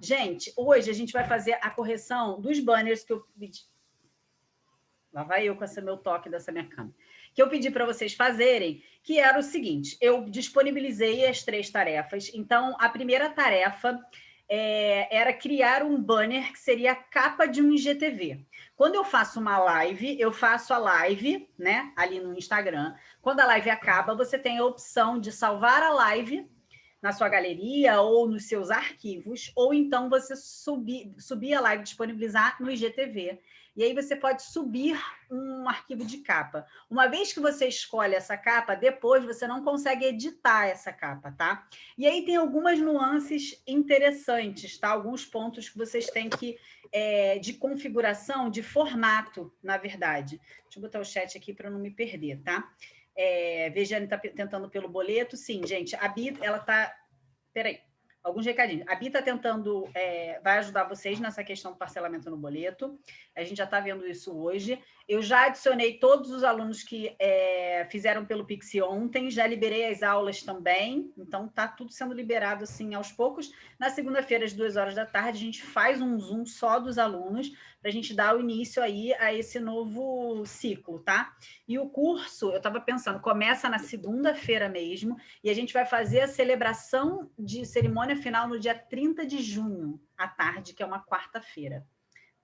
Gente, hoje a gente vai fazer a correção dos banners que eu pedi. Lá vai eu com esse meu toque dessa minha câmera. Que eu pedi para vocês fazerem, que era o seguinte, eu disponibilizei as três tarefas. Então, a primeira tarefa é, era criar um banner que seria a capa de um IGTV. Quando eu faço uma live, eu faço a live, né, ali no Instagram. Quando a live acaba, você tem a opção de salvar a live na sua galeria ou nos seus arquivos, ou então você subir, subir a live, disponibilizar no IGTV. E aí você pode subir um arquivo de capa. Uma vez que você escolhe essa capa, depois você não consegue editar essa capa, tá? E aí tem algumas nuances interessantes, tá? Alguns pontos que vocês têm que... É, de configuração, de formato, na verdade. Deixa eu botar o chat aqui para não me perder, tá? É, Vejane está tentando pelo boleto. Sim, gente, a Bita, ela está... Peraí alguns recadinhos. A Bia está tentando, é, vai ajudar vocês nessa questão do parcelamento no boleto. A gente já está vendo isso hoje. Eu já adicionei todos os alunos que é, fizeram pelo Pix ontem, já liberei as aulas também, então está tudo sendo liberado assim aos poucos. Na segunda-feira, às duas horas da tarde, a gente faz um Zoom só dos alunos, para a gente dar o início aí a esse novo ciclo, tá? E o curso, eu estava pensando, começa na segunda-feira mesmo, e a gente vai fazer a celebração de cerimônia final no dia 30 de junho, à tarde, que é uma quarta-feira,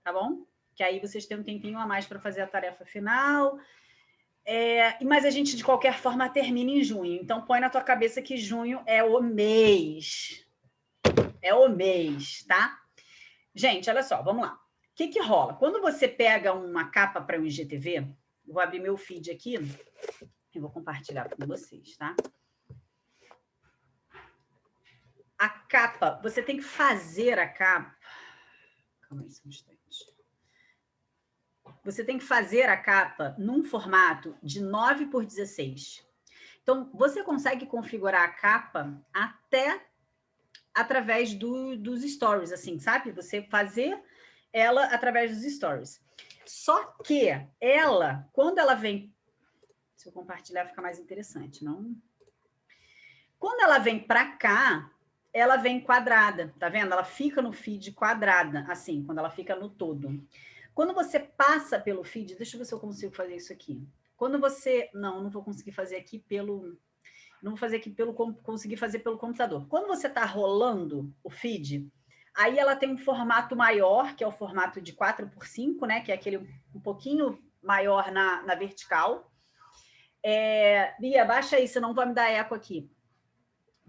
tá bom? Que aí vocês têm um tempinho a mais para fazer a tarefa final. É, mas a gente, de qualquer forma, termina em junho. Então, põe na tua cabeça que junho é o mês. É o mês, tá? Gente, olha só, vamos lá. O que, que rola? Quando você pega uma capa para um IGTV, vou abrir meu feed aqui e vou compartilhar com vocês, tá? A capa, você tem que fazer a capa... Calma aí, só um instante. Você tem que fazer a capa num formato de 9 por 16. Então, você consegue configurar a capa até através do, dos stories, assim, sabe? Você fazer ela através dos stories. Só que ela, quando ela vem... Se eu compartilhar, fica mais interessante, não? Quando ela vem para cá, ela vem quadrada, tá vendo? Ela fica no feed quadrada, assim, quando ela fica no todo. Quando você passa pelo feed, deixa eu ver se eu consigo fazer isso aqui. Quando você... Não, não vou conseguir fazer aqui pelo... Não vou fazer aqui pelo... Conseguir fazer pelo computador. Quando você está rolando o feed, aí ela tem um formato maior, que é o formato de 4 por 5, né? Que é aquele um pouquinho maior na, na vertical. É, Bia, baixa aí, senão vai me dar eco aqui.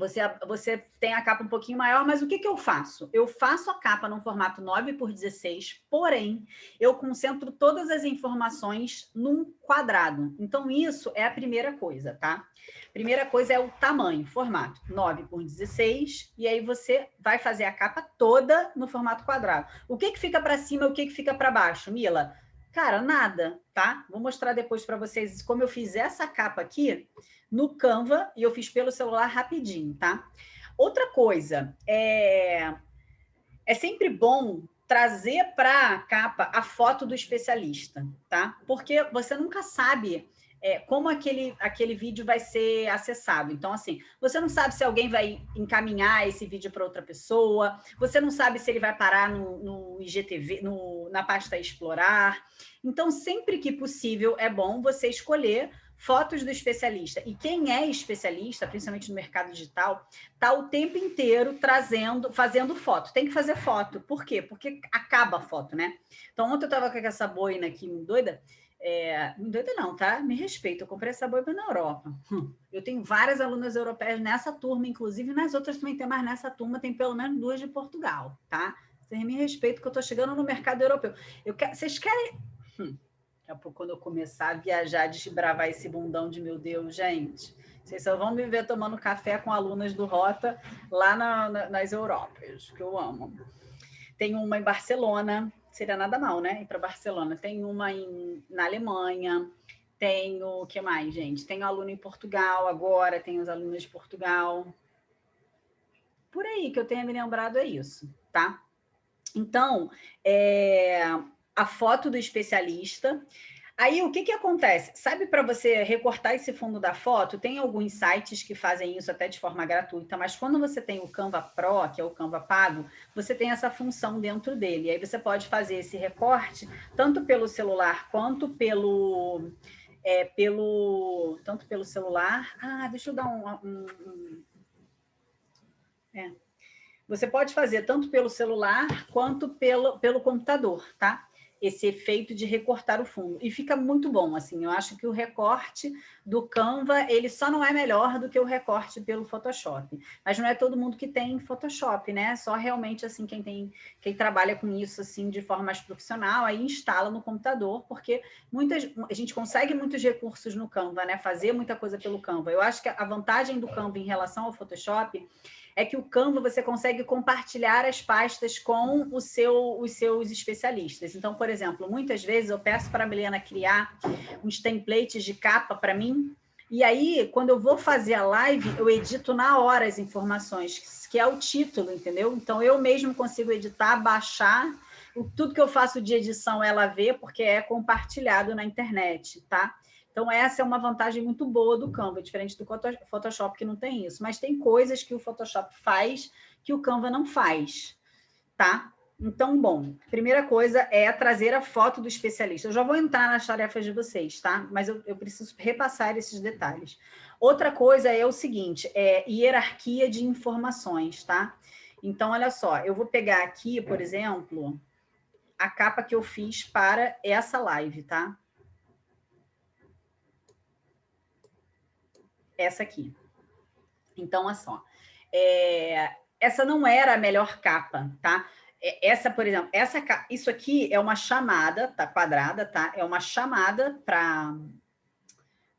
Você, você tem a capa um pouquinho maior, mas o que, que eu faço? Eu faço a capa num formato 9 por 16, porém, eu concentro todas as informações num quadrado. Então, isso é a primeira coisa, tá? Primeira coisa é o tamanho, formato 9 por 16, e aí você vai fazer a capa toda no formato quadrado. O que, que fica para cima e o que, que fica para baixo, Mila? Cara, nada, tá? Vou mostrar depois para vocês como eu fiz essa capa aqui no Canva e eu fiz pelo celular rapidinho, tá? Outra coisa, é, é sempre bom trazer para a capa a foto do especialista, tá? Porque você nunca sabe é, como aquele, aquele vídeo vai ser acessado. Então, assim, você não sabe se alguém vai encaminhar esse vídeo para outra pessoa, você não sabe se ele vai parar no, no IGTV, no, na pasta Explorar. Então, sempre que possível, é bom você escolher fotos do especialista. E quem é especialista, principalmente no mercado digital, está o tempo inteiro trazendo, fazendo foto. Tem que fazer foto. Por quê? Porque acaba a foto, né? Então, ontem eu estava com essa boina aqui, doida, é, doida não, tá? Me respeita, eu comprei essa boina na Europa. Hum. Eu tenho várias alunas europeias nessa turma, inclusive nas outras também tem, mas nessa turma tem pelo menos duas de Portugal, tá? Vocês me respeitam que eu estou chegando no mercado europeu. Eu quero, vocês querem... Hum, daqui a pouco, quando eu começar a viajar, desbravar esse bundão de meu Deus, gente... Vocês só vão me ver tomando café com alunas do Rota lá na, na, nas Europas, que eu amo. Tem uma em Barcelona, seria nada mal, né? Ir para Barcelona. Tem uma em, na Alemanha, tem o que mais, gente? Tem aluno em Portugal agora, tem os alunos de Portugal. Por aí que eu tenho me lembrado é isso, tá? Então, é, a foto do especialista. Aí, o que que acontece? Sabe para você recortar esse fundo da foto? Tem alguns sites que fazem isso até de forma gratuita, mas quando você tem o Canva Pro, que é o Canva pago, você tem essa função dentro dele. Aí você pode fazer esse recorte tanto pelo celular quanto pelo... É, pelo tanto pelo celular. Ah, deixa eu dar um... um, um é. Você pode fazer tanto pelo celular quanto pelo, pelo computador, tá? Esse efeito de recortar o fundo. E fica muito bom, assim, eu acho que o recorte do Canva, ele só não é melhor do que o recorte pelo Photoshop. Mas não é todo mundo que tem Photoshop, né? Só realmente, assim, quem tem, quem trabalha com isso, assim, de forma mais profissional, aí instala no computador, porque muitas, a gente consegue muitos recursos no Canva, né? Fazer muita coisa pelo Canva. Eu acho que a vantagem do Canva em relação ao Photoshop é que o Canva você consegue compartilhar as pastas com o seu, os seus especialistas. Então, por exemplo, muitas vezes eu peço para a Milena criar uns templates de capa para mim, e aí, quando eu vou fazer a live, eu edito na hora as informações, que é o título, entendeu? Então, eu mesmo consigo editar, baixar, tudo que eu faço de edição ela vê, porque é compartilhado na internet, tá? Então, essa é uma vantagem muito boa do Canva, diferente do Photoshop, que não tem isso. Mas tem coisas que o Photoshop faz que o Canva não faz, tá? Então, bom, primeira coisa é trazer a foto do especialista. Eu já vou entrar nas tarefas de vocês, tá? Mas eu, eu preciso repassar esses detalhes. Outra coisa é o seguinte, é hierarquia de informações, tá? Então, olha só, eu vou pegar aqui, por exemplo, a capa que eu fiz para essa live, tá? Essa aqui. Então, olha só. É, essa não era a melhor capa, tá? É, essa, por exemplo, essa, isso aqui é uma chamada, tá quadrada, tá? É uma chamada para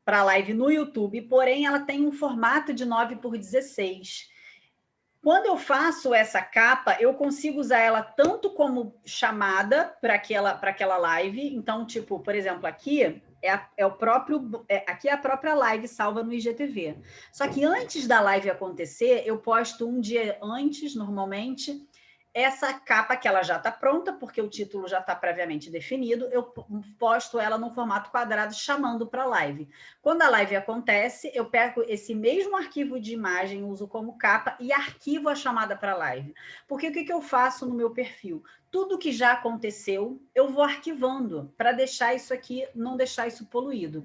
para live no YouTube, porém ela tem um formato de 9 por 16. Quando eu faço essa capa, eu consigo usar ela tanto como chamada para aquela, aquela live. Então, tipo, por exemplo, aqui é, a, é o próprio, é, aqui é a própria live salva no IGTV. Só que antes da live acontecer, eu posto um dia antes, normalmente, essa capa que ela já está pronta, porque o título já está previamente definido, eu posto ela no formato quadrado chamando para a live. Quando a live acontece, eu pego esse mesmo arquivo de imagem, uso como capa e arquivo a chamada para a live. Porque o que, que eu faço no meu perfil? Tudo que já aconteceu, eu vou arquivando para deixar isso aqui, não deixar isso poluído.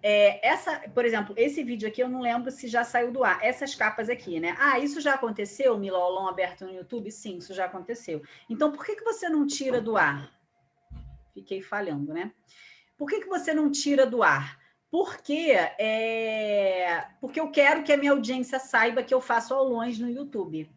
É, essa, por exemplo, esse vídeo aqui eu não lembro se já saiu do ar. Essas capas aqui, né? Ah, isso já aconteceu, Milolon aberto no YouTube? Sim, isso já aconteceu. Então, por que, que você não tira do ar? Fiquei falhando, né? Por que, que você não tira do ar? Porque, é... Porque eu quero que a minha audiência saiba que eu faço aulões no YouTube.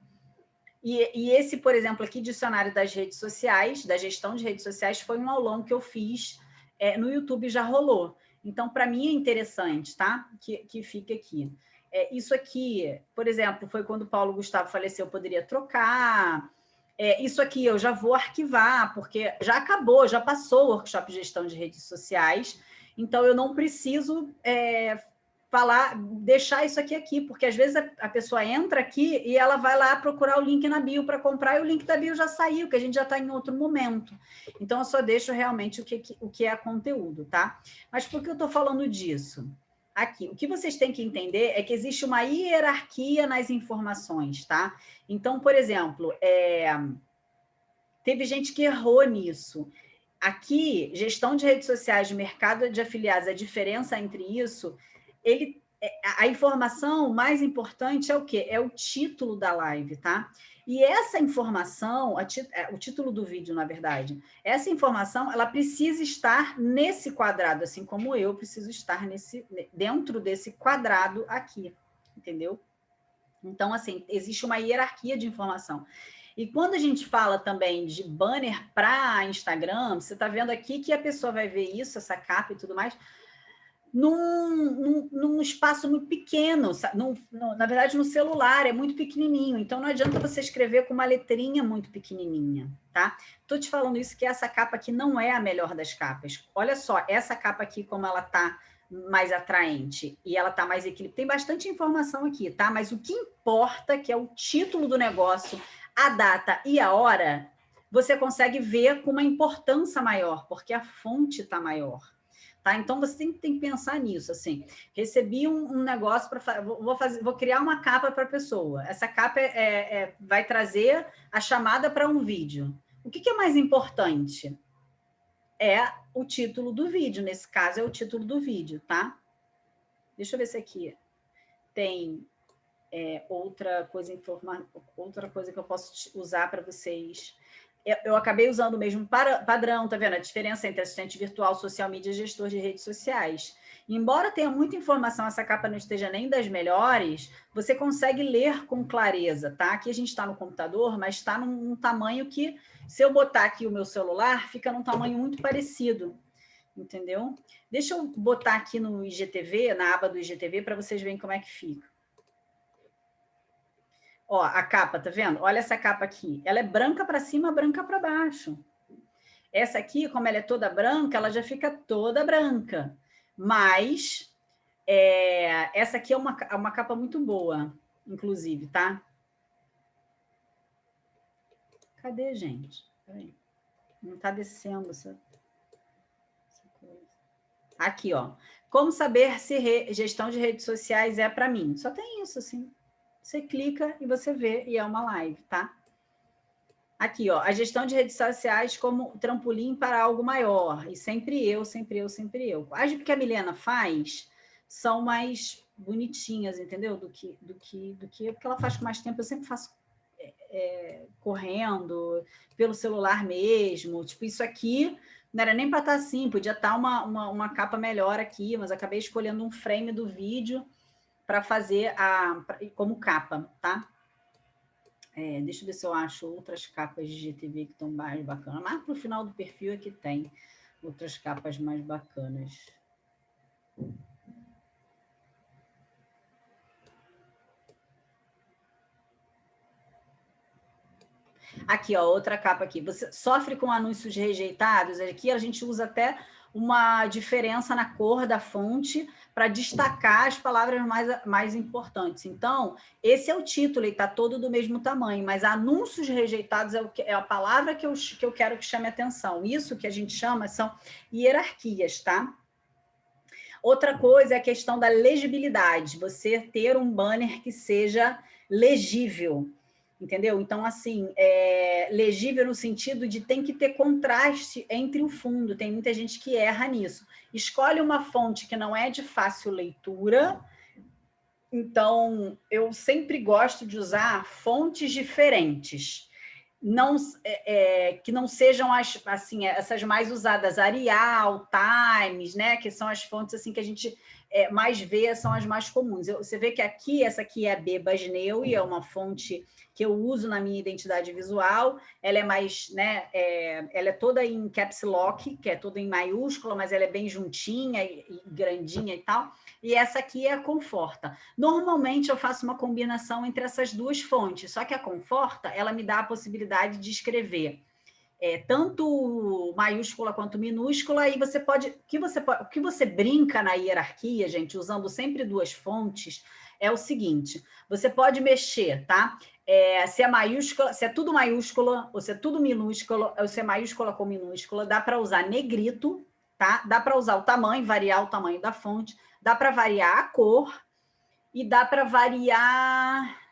E, e, esse, por exemplo, aqui, dicionário das redes sociais, da gestão de redes sociais, foi um aulão que eu fiz é, no YouTube, já rolou. Então, para mim é interessante, tá? Que, que fique aqui. É, isso aqui, por exemplo, foi quando o Paulo Gustavo faleceu, eu poderia trocar. É, isso aqui eu já vou arquivar, porque já acabou, já passou o workshop de gestão de redes sociais, então eu não preciso é, falar, deixar isso aqui aqui, porque às vezes a, a, pessoa entra aqui e ela vai lá procurar o link na bio para comprar e o link da bio já saiu, que a gente já está em outro momento. Então, eu só deixo realmente o que, o que é conteúdo, tá? Mas por que eu estou falando disso? Aqui, o que vocês têm que entender é que existe uma hierarquia nas informações, tá? Então, por exemplo, é... teve gente que errou nisso. Aqui, gestão de redes sociais, de mercado de afiliados, a diferença entre isso ele, é, a informação mais importante é o quê? É o título da live, tá? E essa informação, é, o título do vídeo, na verdade, essa informação, ela precisa estar nesse quadrado, assim como eu preciso estar nesse, dentro desse quadrado aqui, entendeu? Então, assim, existe uma hierarquia de informação. E quando a gente fala também de banner para Instagram, você está vendo aqui que a pessoa vai ver isso, essa capa e tudo mais, num, num, num, espaço muito pequeno, num, na verdade no celular é muito pequenininho, então não adianta você escrever com uma letrinha muito pequenininha, tá? Tô te falando isso que essa capa aqui não é a melhor das capas. Olha só, essa capa aqui como ela tá mais atraente e ela tá mais equilibrada. Tem bastante informação aqui, tá? Mas o que importa, que é o título do negócio, a data e a hora, você consegue ver com uma importância maior, porque a fonte tá maior tá? Então você tem, tem que pensar nisso, assim. Recebi um, um negócio para vou fazer, vou criar uma capa para a pessoa. Essa capa é, é, é, vai trazer a chamada para um vídeo. O que, que é mais importante? É o título do vídeo. Nesse caso, é o título do vídeo, tá? Deixa eu ver se aqui tem é, outra coisa informa, outra coisa que eu posso usar para vocês eu acabei usando o mesmo padrão, tá vendo? A diferença entre assistente virtual, social media e gestor de redes sociais. Embora tenha muita informação, essa capa não esteja nem das melhores, você consegue ler com clareza, tá? Aqui a gente está no computador, mas está num, num, tamanho que, se eu botar aqui o meu celular, fica num tamanho muito parecido, entendeu? Deixa eu botar aqui no IGTV, na aba do IGTV, para vocês verem como é que fica. Ó, a capa, tá vendo? Olha essa capa aqui. Ela é branca para cima, branca para baixo. Essa aqui, como ela é toda branca, ela já fica toda branca. Mas é, essa aqui é uma, uma capa muito boa, inclusive, tá? Cadê, gente? Peraí. Não está descendo essa, essa coisa. Aqui, ó. Como saber se re, gestão de redes sociais é para mim? Só tem isso, assim. Você clica e você vê, e é uma live, tá? Aqui, ó, a gestão de redes sociais como trampolim para algo maior. E sempre eu, sempre eu, sempre eu. As que a Milena faz são mais bonitinhas, entendeu? Do que, do que, do que, porque ela faz com mais tempo. Eu sempre faço é, é, correndo, pelo celular mesmo. Tipo, isso aqui não era nem para estar tá assim, podia estar tá uma, uma, uma capa melhor aqui, mas acabei escolhendo um frame do vídeo para fazer a, como capa, tá? É, deixa eu ver se eu acho outras capas de GTV que estão mais bacanas. Mas para o final do perfil é que tem outras capas mais bacanas. Aqui, ó, outra capa aqui. Você sofre com anúncios rejeitados? Aqui a gente usa até uma diferença na cor da fonte para destacar as palavras mais, mais importantes. Então, esse é o título, e está todo do mesmo tamanho, mas anúncios rejeitados é, que, é a palavra que eu, que eu quero que chame atenção. Isso que a gente chama são hierarquias, tá? Outra coisa é a questão da legibilidade, você ter um banner que seja legível entendeu? Então, assim, é legível no sentido de tem que ter contraste entre o fundo, tem muita gente que erra nisso. Escolhe uma fonte que não é de fácil leitura, então eu sempre gosto de usar fontes diferentes, não, é, é, que não sejam as, assim, essas mais usadas, Arial, Times, né, que são as fontes assim que a gente é, mais vê, são as mais comuns. Eu, você vê que aqui, essa aqui é a Bebasneu, e é uma fonte que eu uso na minha identidade visual, ela é mais, né, é, ela é toda em caps lock, que é toda em maiúscula, mas ela é bem juntinha e, e grandinha e tal, e essa aqui é a Conforta. Normalmente eu faço uma combinação entre essas duas fontes, só que a Conforta, ela me dá a possibilidade de escrever é, tanto maiúscula quanto minúscula, e você pode, que você o que você brinca na hierarquia, gente, usando sempre duas fontes, é o seguinte, você pode mexer, tá? É, se é maiúscula, se é tudo maiúscula, ou se é tudo minúscula, ou se é maiúscula com minúscula, dá para usar negrito, tá? Dá para usar o tamanho, variar o tamanho da fonte, dá para variar a cor e dá para variar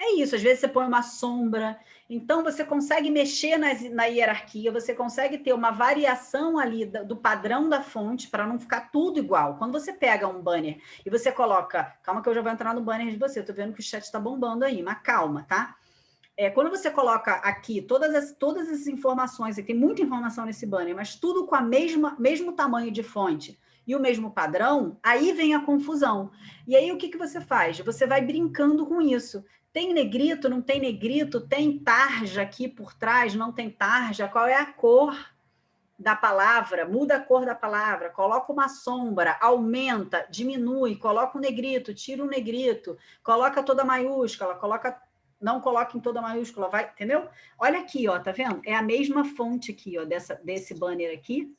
É isso, às vezes você põe uma sombra, então você consegue mexer nas, na hierarquia, você consegue ter uma variação ali do, do padrão da fonte para não ficar tudo igual. Quando você pega um banner e você coloca... Calma que eu já vou entrar no banner de você, eu tô vendo que o chat está bombando aí, mas calma, tá? É, quando você coloca aqui todas as, todas as informações, tem muita informação nesse banner, mas tudo com a mesma mesmo tamanho de fonte e o mesmo padrão, aí vem a confusão. E aí o que, que você faz? Você vai brincando com isso. Tem negrito, não tem negrito? Tem tarja aqui por trás, não tem tarja? Qual é a cor da palavra? Muda a cor da palavra, coloca uma sombra, aumenta, diminui, coloca um negrito, tira um negrito, coloca toda maiúscula, coloca não coloca em toda maiúscula, vai, entendeu? Olha aqui, ó, tá vendo? É a mesma fonte aqui, ó, dessa, desse banner aqui.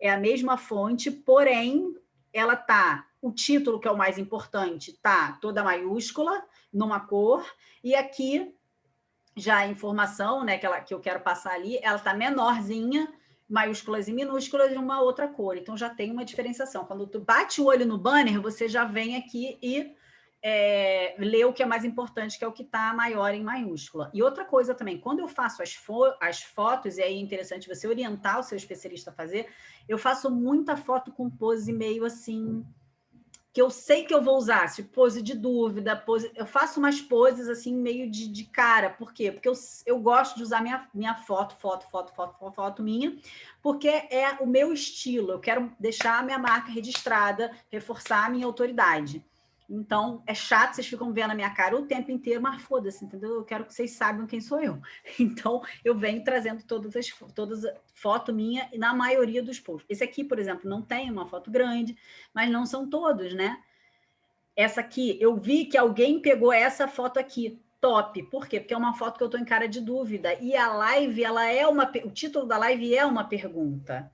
É a mesma fonte, porém, ela tá, o título, que é o mais importante, tá toda maiúscula, numa cor, e aqui já a informação né, que, ela, que eu quero passar ali, ela está menorzinha, maiúsculas e minúsculas de uma outra cor. Então, já tem uma diferenciação. Quando tu bate o olho no banner, você já vem aqui e é, lê o que é mais importante, que é o que está maior em maiúscula. E outra coisa também, quando eu faço as, fo as fotos, e aí é interessante você orientar o seu especialista a fazer, eu faço muita foto com pose meio assim que eu sei que eu vou usar, tipo pose de dúvida, pose... eu faço umas poses assim meio de, de cara, por quê? Porque eu, eu gosto de usar minha, minha foto, foto, foto, foto, foto minha, porque é o meu estilo, eu quero deixar a minha marca registrada, reforçar a minha autoridade. Então, é chato, vocês ficam vendo a minha cara o tempo inteiro, mas foda-se, entendeu? Eu quero que vocês saibam quem sou eu. Então, eu venho trazendo todas as todas foto minha na maioria dos posts. Esse aqui, por exemplo, não tem uma foto grande, mas não são todos, né? Essa aqui, eu vi que alguém pegou essa foto aqui, top. Por quê? Porque é uma foto que eu estou em cara de dúvida. E a live, ela é uma... O título da live é uma pergunta.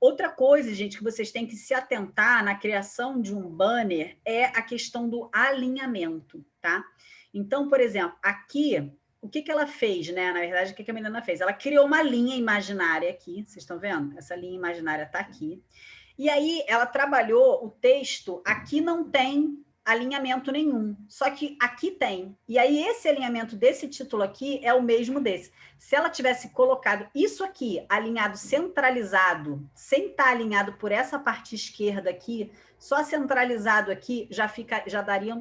Outra coisa, gente, que vocês têm que se atentar na criação de um banner é a questão do alinhamento, tá? Então, por exemplo, aqui, o que, que ela fez, né? Na verdade, o que, que a menina fez? Ela criou uma linha imaginária aqui, vocês estão vendo? Essa linha imaginária está aqui. E aí, ela trabalhou o texto, aqui não tem alinhamento nenhum. Só que aqui tem. E aí esse alinhamento desse título aqui é o mesmo desse. Se ela tivesse colocado isso aqui alinhado centralizado, sem estar alinhado por essa parte esquerda aqui, só centralizado aqui já fica já daria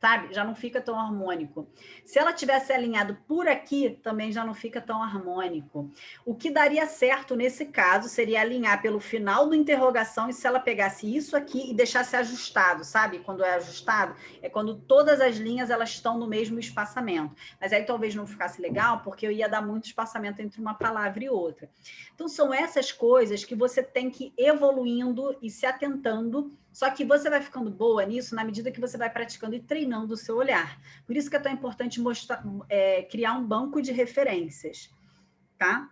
sabe? Já não fica tão harmônico. Se ela tivesse alinhado por aqui, também já não fica tão harmônico. O que daria certo nesse caso seria alinhar pelo final do interrogação e se ela pegasse isso aqui e deixasse ajustado, sabe? Quando é ajustado, é quando todas as linhas elas estão no mesmo espaçamento. Mas aí talvez não ficasse legal, porque eu ia dar muito espaçamento entre uma palavra e outra. Então são essas coisas que você tem que ir evoluindo e se atentando só que você vai ficando boa nisso na medida que você vai praticando e treinando o seu olhar. Por isso que é tão importante mostrar, é, criar um banco de referências, tá?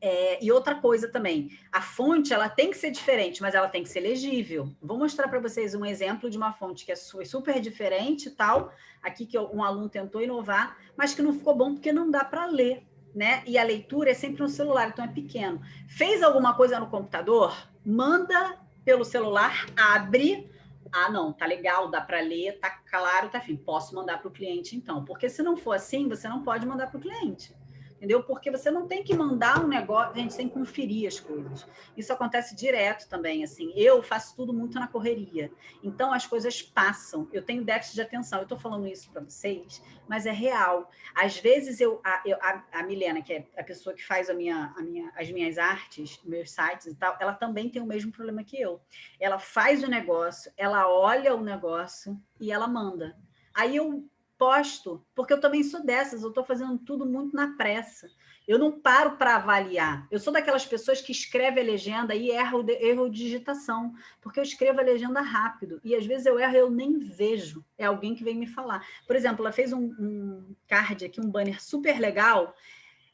É, e outra coisa também, a fonte ela tem que ser diferente, mas ela tem que ser legível. Vou mostrar para vocês um exemplo de uma fonte que é super diferente tal, aqui que um aluno tentou inovar, mas que não ficou bom porque não dá para ler, né? E a leitura é sempre no celular, então é pequeno. Fez alguma coisa no computador? Manda pelo celular, abre, ah, não, tá legal, dá para ler, tá claro, tá fim, posso mandar para o cliente então. Porque se não for assim, você não pode mandar para o cliente entendeu? Porque você não tem que mandar um negócio, a gente tem que conferir as coisas. Isso acontece direto também, assim. Eu faço tudo muito na correria. Então, as coisas passam. Eu tenho déficit de atenção. Eu estou falando isso para vocês, mas é real. Às vezes, eu a, eu, a, a, Milena, que é a pessoa que faz a minha, a minha, as minhas artes, meus sites e tal, ela também tem o mesmo problema que eu. Ela faz o negócio, ela olha o negócio e ela manda. Aí eu posto, porque eu também sou dessas, eu estou fazendo tudo muito na pressa. Eu não paro para avaliar. Eu sou daquelas pessoas que escreve a legenda e erro, erro de digitação, porque eu escrevo a legenda rápido. E às vezes eu erro eu nem vejo. É alguém que vem me falar. Por exemplo, ela fez um, um card aqui, um banner super legal.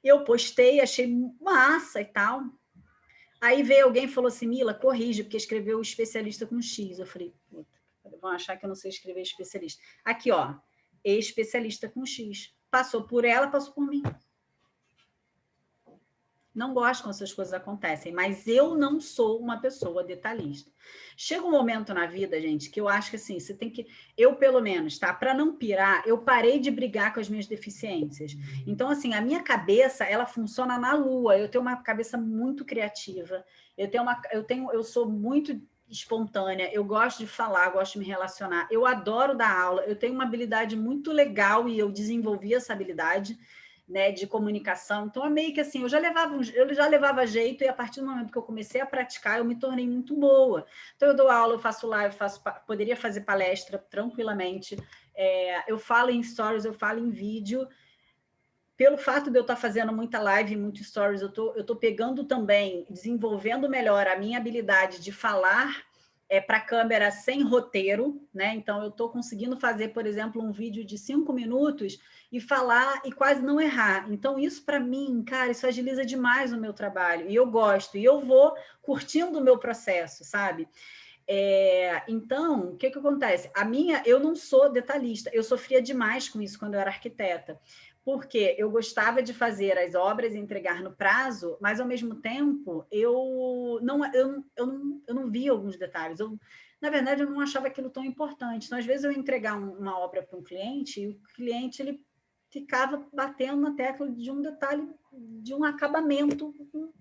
Eu postei, achei massa e tal. Aí veio alguém e falou assim, Mila, corrige, porque escreveu especialista com X. Eu falei, puta, vão achar que eu não sei escrever especialista. Aqui, ó, especialista com X. Passou por ela, passou por mim. Não gosto quando essas coisas acontecem, mas eu não sou uma pessoa detalhista. Chega um momento na vida, gente, que eu acho que assim, você tem que... Eu, pelo menos, tá? Para não pirar, eu parei de brigar com as minhas deficiências. Então, assim, a minha cabeça, ela funciona na lua. Eu tenho uma cabeça muito criativa. Eu tenho uma... Eu, tenho, eu sou muito espontânea, eu gosto de falar, gosto de me relacionar, eu adoro dar aula, eu tenho uma habilidade muito legal e eu desenvolvi essa habilidade né, de comunicação, então é meio que assim, eu já, levava, eu já levava jeito e a partir do momento que eu comecei a praticar, eu me tornei muito boa. Então eu dou aula, eu faço live, faço, poderia fazer palestra tranquilamente, é, eu falo em stories, eu falo em vídeo, pelo fato de eu estar fazendo muita live, muito stories, eu tô, estou tô pegando também, desenvolvendo melhor a minha habilidade de falar é, para câmera sem roteiro, né? Então, eu estou conseguindo fazer, por exemplo, um vídeo de cinco minutos e falar e quase não errar. Então, isso para mim, cara, isso agiliza demais o meu trabalho. E eu gosto, e eu vou curtindo o meu processo, sabe? É, então, o que, que acontece? A minha, eu não sou detalhista, eu sofria demais com isso quando eu era arquiteta, porque eu gostava de fazer as obras e entregar no prazo, mas ao mesmo tempo eu não, eu, eu não, eu não via alguns detalhes. Eu, na verdade, eu não achava aquilo tão importante. Então, às vezes, eu entregar um, uma obra para um cliente e o cliente ele ficava batendo na tecla de um detalhe, de um acabamento.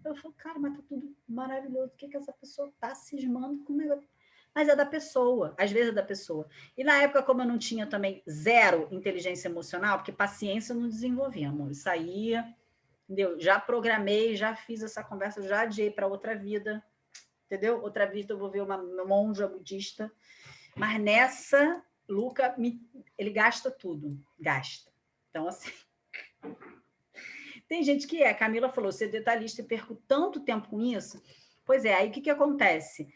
Eu falei, cara, mas tá tudo maravilhoso. O que, que essa pessoa está cismando com o negócio? Mas é da pessoa, às vezes é da pessoa. E na época, como eu não tinha também zero inteligência emocional, porque paciência eu não desenvolvia, amor, saía, entendeu? Já programei, já fiz essa conversa, já adiei para outra vida, entendeu? Outra vida eu vou ver uma monja budista, mas nessa, Luca, me, ele gasta tudo, gasta. Então, assim... Tem gente que é, Camila falou, ser detalhista e perco tanto tempo com isso. Pois é, aí o que, que acontece?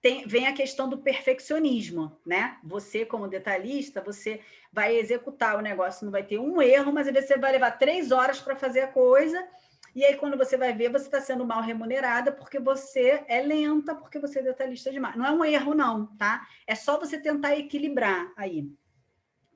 Tem, vem a questão do perfeccionismo, né? Você, como detalhista, você vai executar o negócio, não vai ter um erro, mas você vai levar três horas para fazer a coisa, e aí quando você vai ver, você está sendo mal remunerada porque você é lenta, porque você é detalhista demais. Não é um erro, não, tá? É só você tentar equilibrar aí.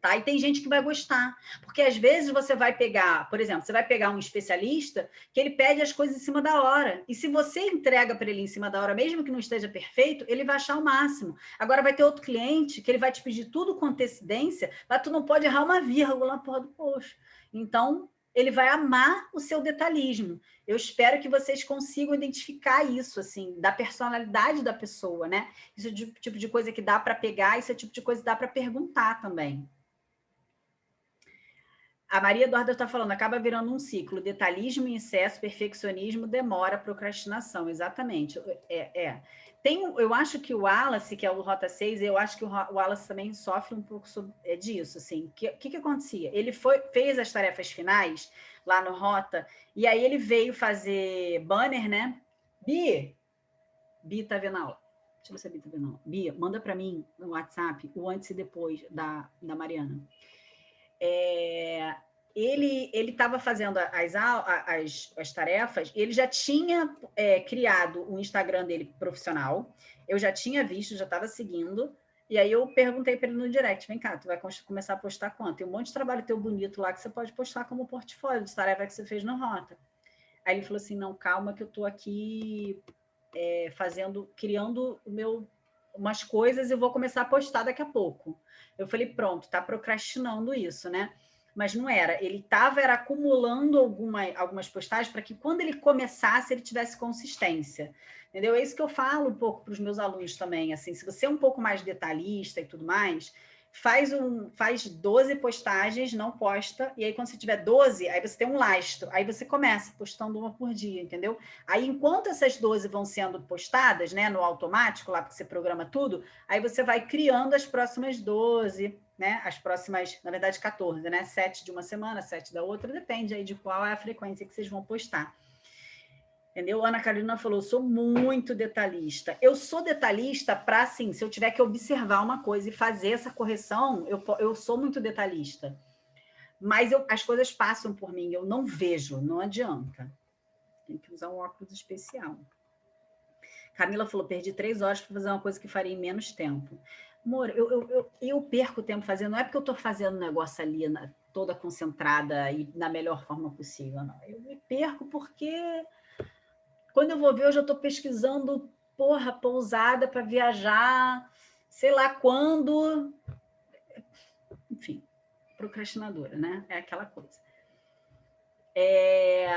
Tá? E tem gente que vai gostar, porque às vezes você vai pegar, por exemplo, você vai pegar um especialista que ele pede as coisas em cima da hora, e se você entrega para ele em cima da hora, mesmo que não esteja perfeito, ele vai achar o máximo. Agora vai ter outro cliente que ele vai te pedir tudo com antecedência, mas tu não pode errar uma vírgula porra do post. Então, ele vai amar o seu detalhismo. Eu espero que vocês consigam identificar isso, assim, da personalidade da pessoa, né? Isso é o tipo de coisa que dá para pegar, isso é o tipo de coisa que dá para perguntar também. A Maria Eduarda está falando, acaba virando um ciclo. Detalhismo excesso, perfeccionismo, demora, procrastinação. Exatamente. É, é. Tem, eu acho que o Wallace, que é o Rota 6, eu acho que o Wallace também sofre um pouco sobre, é disso. O assim. que, que, que acontecia? Ele foi, fez as tarefas finais lá no Rota, e aí ele veio fazer banner, né? Bi, Bi tá vendo a aula. Deixa eu ver se a Bi tá vendo a aula. Bi, manda para mim no WhatsApp o antes e depois da, da Mariana é, ele estava fazendo as, as, as, tarefas, ele já tinha é, criado o Instagram dele profissional, eu já tinha visto, já estava seguindo, e aí eu perguntei para ele no direct, vem cá, tu vai começar a postar quanto? Tem um monte de trabalho teu bonito lá que você pode postar como portfólio de tarefa que você fez no Rota. Aí ele falou assim, não, calma que eu estou aqui é, fazendo, criando o meu umas coisas e vou começar a postar daqui a pouco. Eu falei, pronto, tá procrastinando isso, né? Mas não era, ele estava era acumulando alguma, algumas postagens para que quando ele começasse, ele tivesse consistência. Entendeu? É isso que eu falo um pouco para os meus alunos também. Assim, se você é um pouco mais detalhista e tudo mais, faz, um, faz 12 postagens, não posta, e aí quando você tiver 12, aí você tem um lastro, aí você começa postando uma por dia, entendeu? Aí enquanto essas 12 vão sendo postadas, né, no automático, lá porque você programa tudo, aí você vai criando as próximas 12, né, as próximas, na verdade 14, né, 7 de uma semana, 7 da outra, depende aí de qual é a frequência que vocês vão postar. Entendeu? Ana Carolina falou, sou muito detalhista. Eu sou detalhista para, assim, se eu tiver que observar uma coisa e fazer essa correção, eu, eu sou muito detalhista. Mas eu, as coisas passam por mim, eu não vejo, não adianta. Tem que usar um óculos especial. Camila falou, perdi três horas para fazer uma coisa que faria em menos tempo. Amor, eu, eu, eu, eu perco tempo fazendo, não é porque eu estou fazendo um negócio ali na, toda concentrada e na melhor forma possível, não. Eu me perco porque quando eu vou ver, eu já estou pesquisando, porra, pousada para viajar, sei lá quando. Enfim, procrastinadora, né? É aquela coisa. É...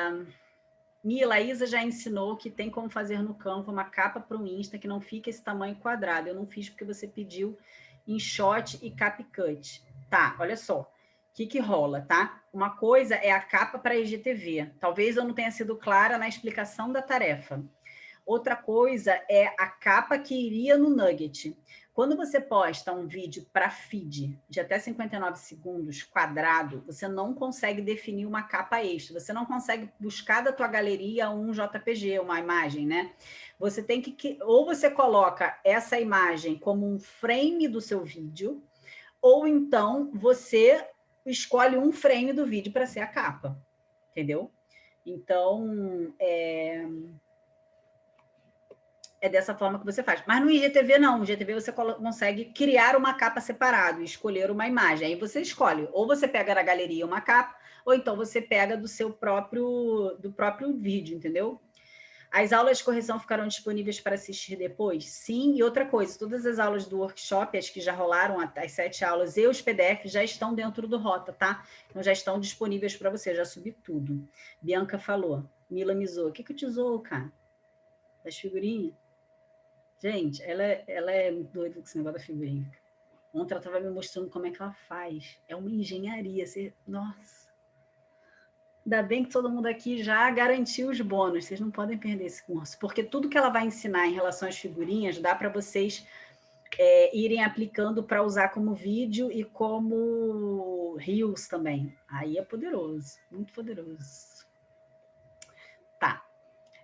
Mila, a Isa já ensinou que tem como fazer no campo uma capa para o Insta que não fica esse tamanho quadrado. Eu não fiz porque você pediu em shot e cap cut. Tá, olha só que, que rola, tá? Uma coisa é a capa para IGTV. Talvez eu não tenha sido clara na explicação da tarefa. Outra coisa é a capa que iria no nugget. Quando você posta um vídeo para feed de até 59 segundos quadrado, você não consegue definir uma capa extra. Você não consegue buscar da tua galeria um JPG, uma imagem, né? Você tem que... Ou você coloca essa imagem como um frame do seu vídeo, ou então você escolhe um frame do vídeo para ser a capa, entendeu? Então, é, é dessa forma que você faz. Mas no IGTV não, no IGTV você consegue criar uma capa separado, escolher uma imagem. Aí você escolhe, ou você pega da galeria uma capa, ou então você pega do seu próprio, do próprio vídeo, entendeu? As aulas de correção ficarão disponíveis para assistir depois? Sim, e outra coisa, todas as aulas do workshop, as que já rolaram, as sete aulas e os PDFs já estão dentro do Rota, tá? Então já estão disponíveis para você, já subi tudo. Bianca falou, Mila Mizou, o que que eu te zoou, cara? Das figurinhas? Gente, ela, é, ela é doida com esse negócio da figurinha. Ontem ela estava me mostrando como é que ela faz. É uma engenharia. Você... Nossa! Ainda bem que todo mundo aqui já garantiu os bônus, vocês não podem perder esse curso, porque tudo que ela vai ensinar em relação às figurinhas dá para vocês é, irem aplicando para usar como vídeo e como Reels também. Aí é poderoso, muito poderoso. Tá.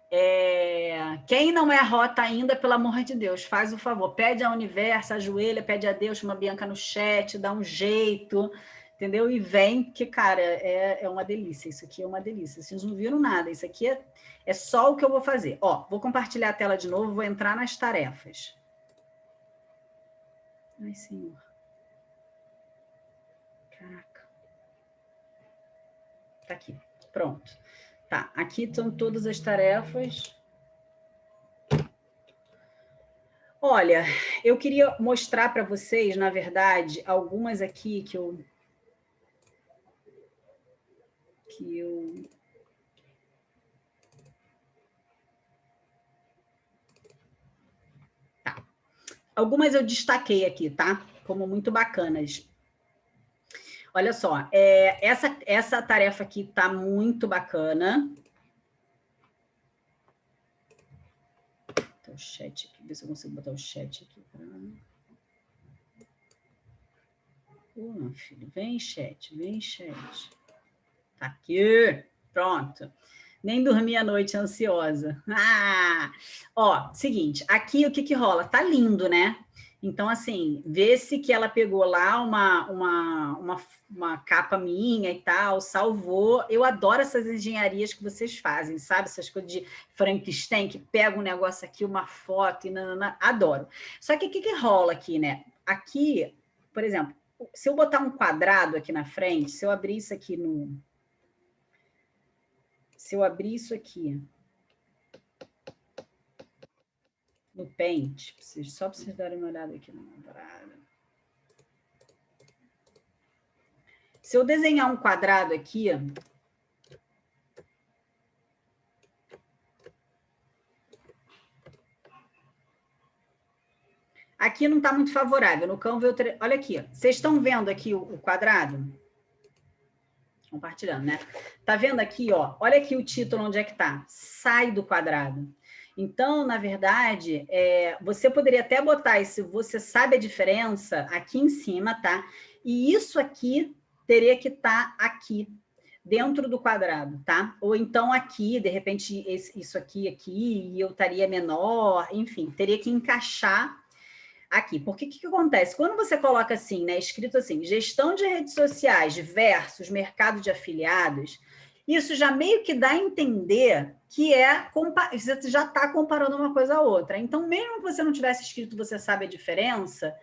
É, quem não é rota ainda, pelo amor de Deus, faz o favor, pede ao universo, ajoelha, pede a Deus, uma Bianca no chat, dá um jeito entendeu? E vem, que, cara, é, é uma delícia, isso aqui é uma delícia. Vocês não viram nada, isso aqui é, é só o que eu vou fazer. Ó, vou compartilhar a tela de novo, vou entrar nas tarefas. Ai, senhor. Caraca. Tá aqui, pronto. Tá, aqui estão todas as tarefas. Olha, eu queria mostrar para vocês, na verdade, algumas aqui que eu que eu... Tá. Algumas eu destaquei aqui, tá? Como muito bacanas. Olha só, é, essa, essa tarefa aqui tá muito bacana. O chat aqui, ver se eu consigo botar o chat aqui. Pra... Filho, vem chat, vem chat. Tá aqui, pronto. Nem dormi a noite ansiosa. Ah! Ó, seguinte, aqui o que que rola? Tá lindo, né? Então, assim, vê-se que ela pegou lá uma, uma, uma, uma, capa minha e tal, salvou. Eu adoro essas engenharias que vocês fazem, sabe? Essas coisas de Frankenstein, que pega um negócio aqui, uma foto, e nanana. adoro. Só que o que, que rola aqui, né? Aqui, por exemplo, se eu botar um quadrado aqui na frente, se eu abrir isso aqui no, se eu abrir isso aqui no Paint, só para vocês darem uma olhada aqui na parada. Se eu desenhar um quadrado aqui, Aqui não está muito favorável. No Canva, eu... olha aqui. Vocês estão vendo aqui o quadrado? Compartilhando, né? Tá vendo aqui, ó? Olha aqui o título, onde é que tá? Sai do quadrado. Então, na verdade, é, você poderia até botar esse você sabe a diferença aqui em cima, tá? E isso aqui teria que estar tá aqui, dentro do quadrado, tá? Ou então aqui, de repente, esse, isso aqui, aqui, e eu estaria menor, enfim, teria que encaixar aqui. Porque o que, que, acontece? Quando você coloca assim, né, escrito assim, gestão de redes sociais versus mercado de afiliados, isso já meio que dá a entender que é você já está comparando uma coisa a outra. Então, mesmo que você não tivesse escrito você sabe a diferença,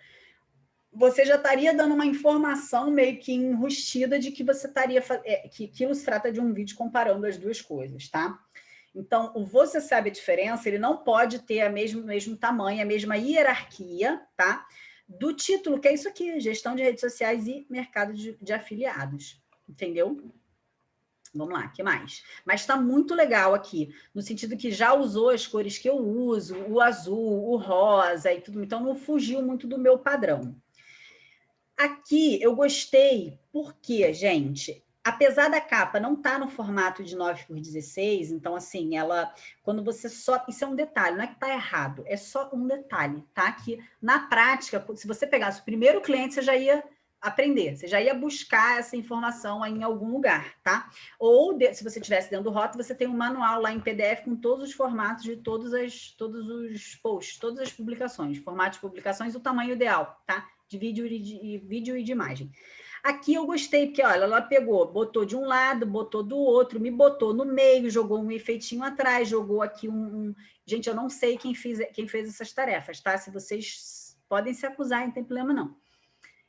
você já estaria dando uma informação meio que enrustida de que você estaria é, que aquilo se trata de um vídeo comparando as duas coisas, tá? Então, o você sabe a diferença, ele não pode ter a mesmo, mesmo tamanho, a mesma hierarquia, tá? Do título, que é isso aqui, gestão de redes sociais e mercado de, de afiliados, entendeu? Vamos lá, que mais? Mas está muito legal aqui, no sentido que já usou as cores que eu uso, o azul, o rosa e tudo, então não fugiu muito do meu padrão. Aqui eu gostei, porque, gente, apesar da capa não estar tá no formato de 9 por 16, então assim, ela, quando você só, isso é um detalhe, não é que está errado, é só um detalhe, tá? Que na prática, se você pegasse o primeiro cliente, você já ia aprender, você já ia buscar essa informação em algum lugar, tá? Ou de, se você tivesse dentro do Rota, você tem um manual lá em PDF com todos os formatos de todos, as, todos os posts, todas as publicações, formatos de publicações, o tamanho ideal, tá? De vídeo e de, de vídeo e de imagem. Aqui eu gostei, porque olha, ela pegou, botou de um lado, botou do outro, me botou no meio, jogou um efeitinho atrás, jogou aqui um... um... Gente, eu não sei quem fez, quem fez essas tarefas, tá? Se vocês podem se acusar, não tem problema não.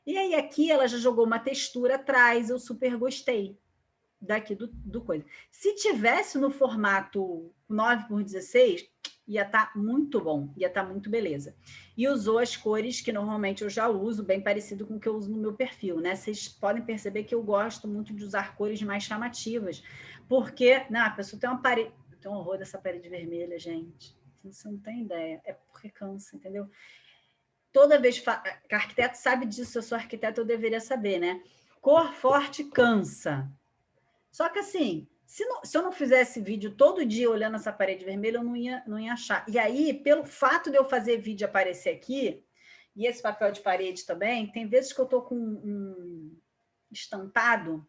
E aí aqui ela já jogou uma textura atrás, eu super gostei daqui do, do coisa. Se tivesse no formato 9 por 16, ia estar tá muito bom, ia estar tá muito beleza. E usou as cores que normalmente eu já uso, bem parecido com o que eu uso no meu perfil, né? Vocês podem perceber que eu gosto muito de usar cores mais chamativas, porque, não, a pessoa tem uma parede, tem um horror dessa parede vermelha, gente. Você não tem ideia, é porque cansa, entendeu? Toda vez que arquiteto sabe disso, eu sou arquiteto, eu deveria saber, né? Cor forte cansa. Só que assim, se, não, se, eu não fizesse vídeo todo dia olhando essa parede vermelha, eu não ia, não ia achar. E aí, pelo fato de eu fazer vídeo aparecer aqui, e esse papel de parede também, tem vezes que eu estou com um estampado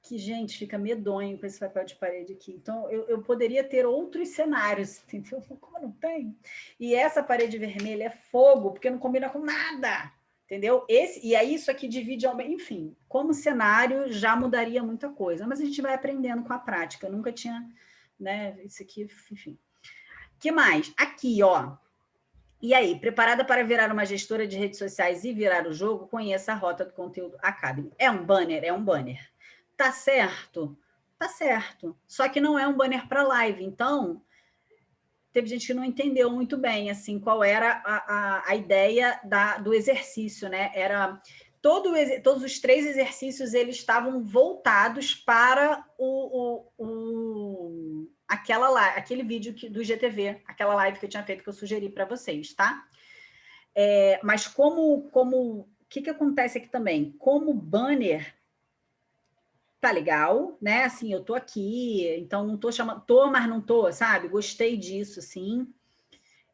que, gente, fica medonho com esse papel de parede aqui. Então, eu, eu poderia ter outros cenários, entendeu? Como não tem? E essa parede vermelha é fogo, porque não combina com nada entendeu? Esse, e aí isso aqui divide, enfim, como cenário já mudaria muita coisa, mas a gente vai aprendendo com a prática, eu nunca tinha, né, isso aqui, enfim. que mais? Aqui, ó, e aí, preparada para virar uma gestora de redes sociais e virar o jogo, conheça a Rota do Conteúdo Academy. É um banner? É um banner. Tá certo? Tá certo. Só que não é um banner para live, então teve gente que não entendeu muito bem assim qual era a, a, a ideia da, do exercício, né? Era todo, todos os três exercícios eles estavam voltados para o, o, o aquela aquele vídeo que, do GTV, aquela live que eu tinha feito que eu sugeri para vocês, tá? É, mas como como o que, que acontece aqui também? Como banner tá legal, né? Assim, eu tô aqui, então não tô chamando, tô, mas não tô, sabe? Gostei disso, sim.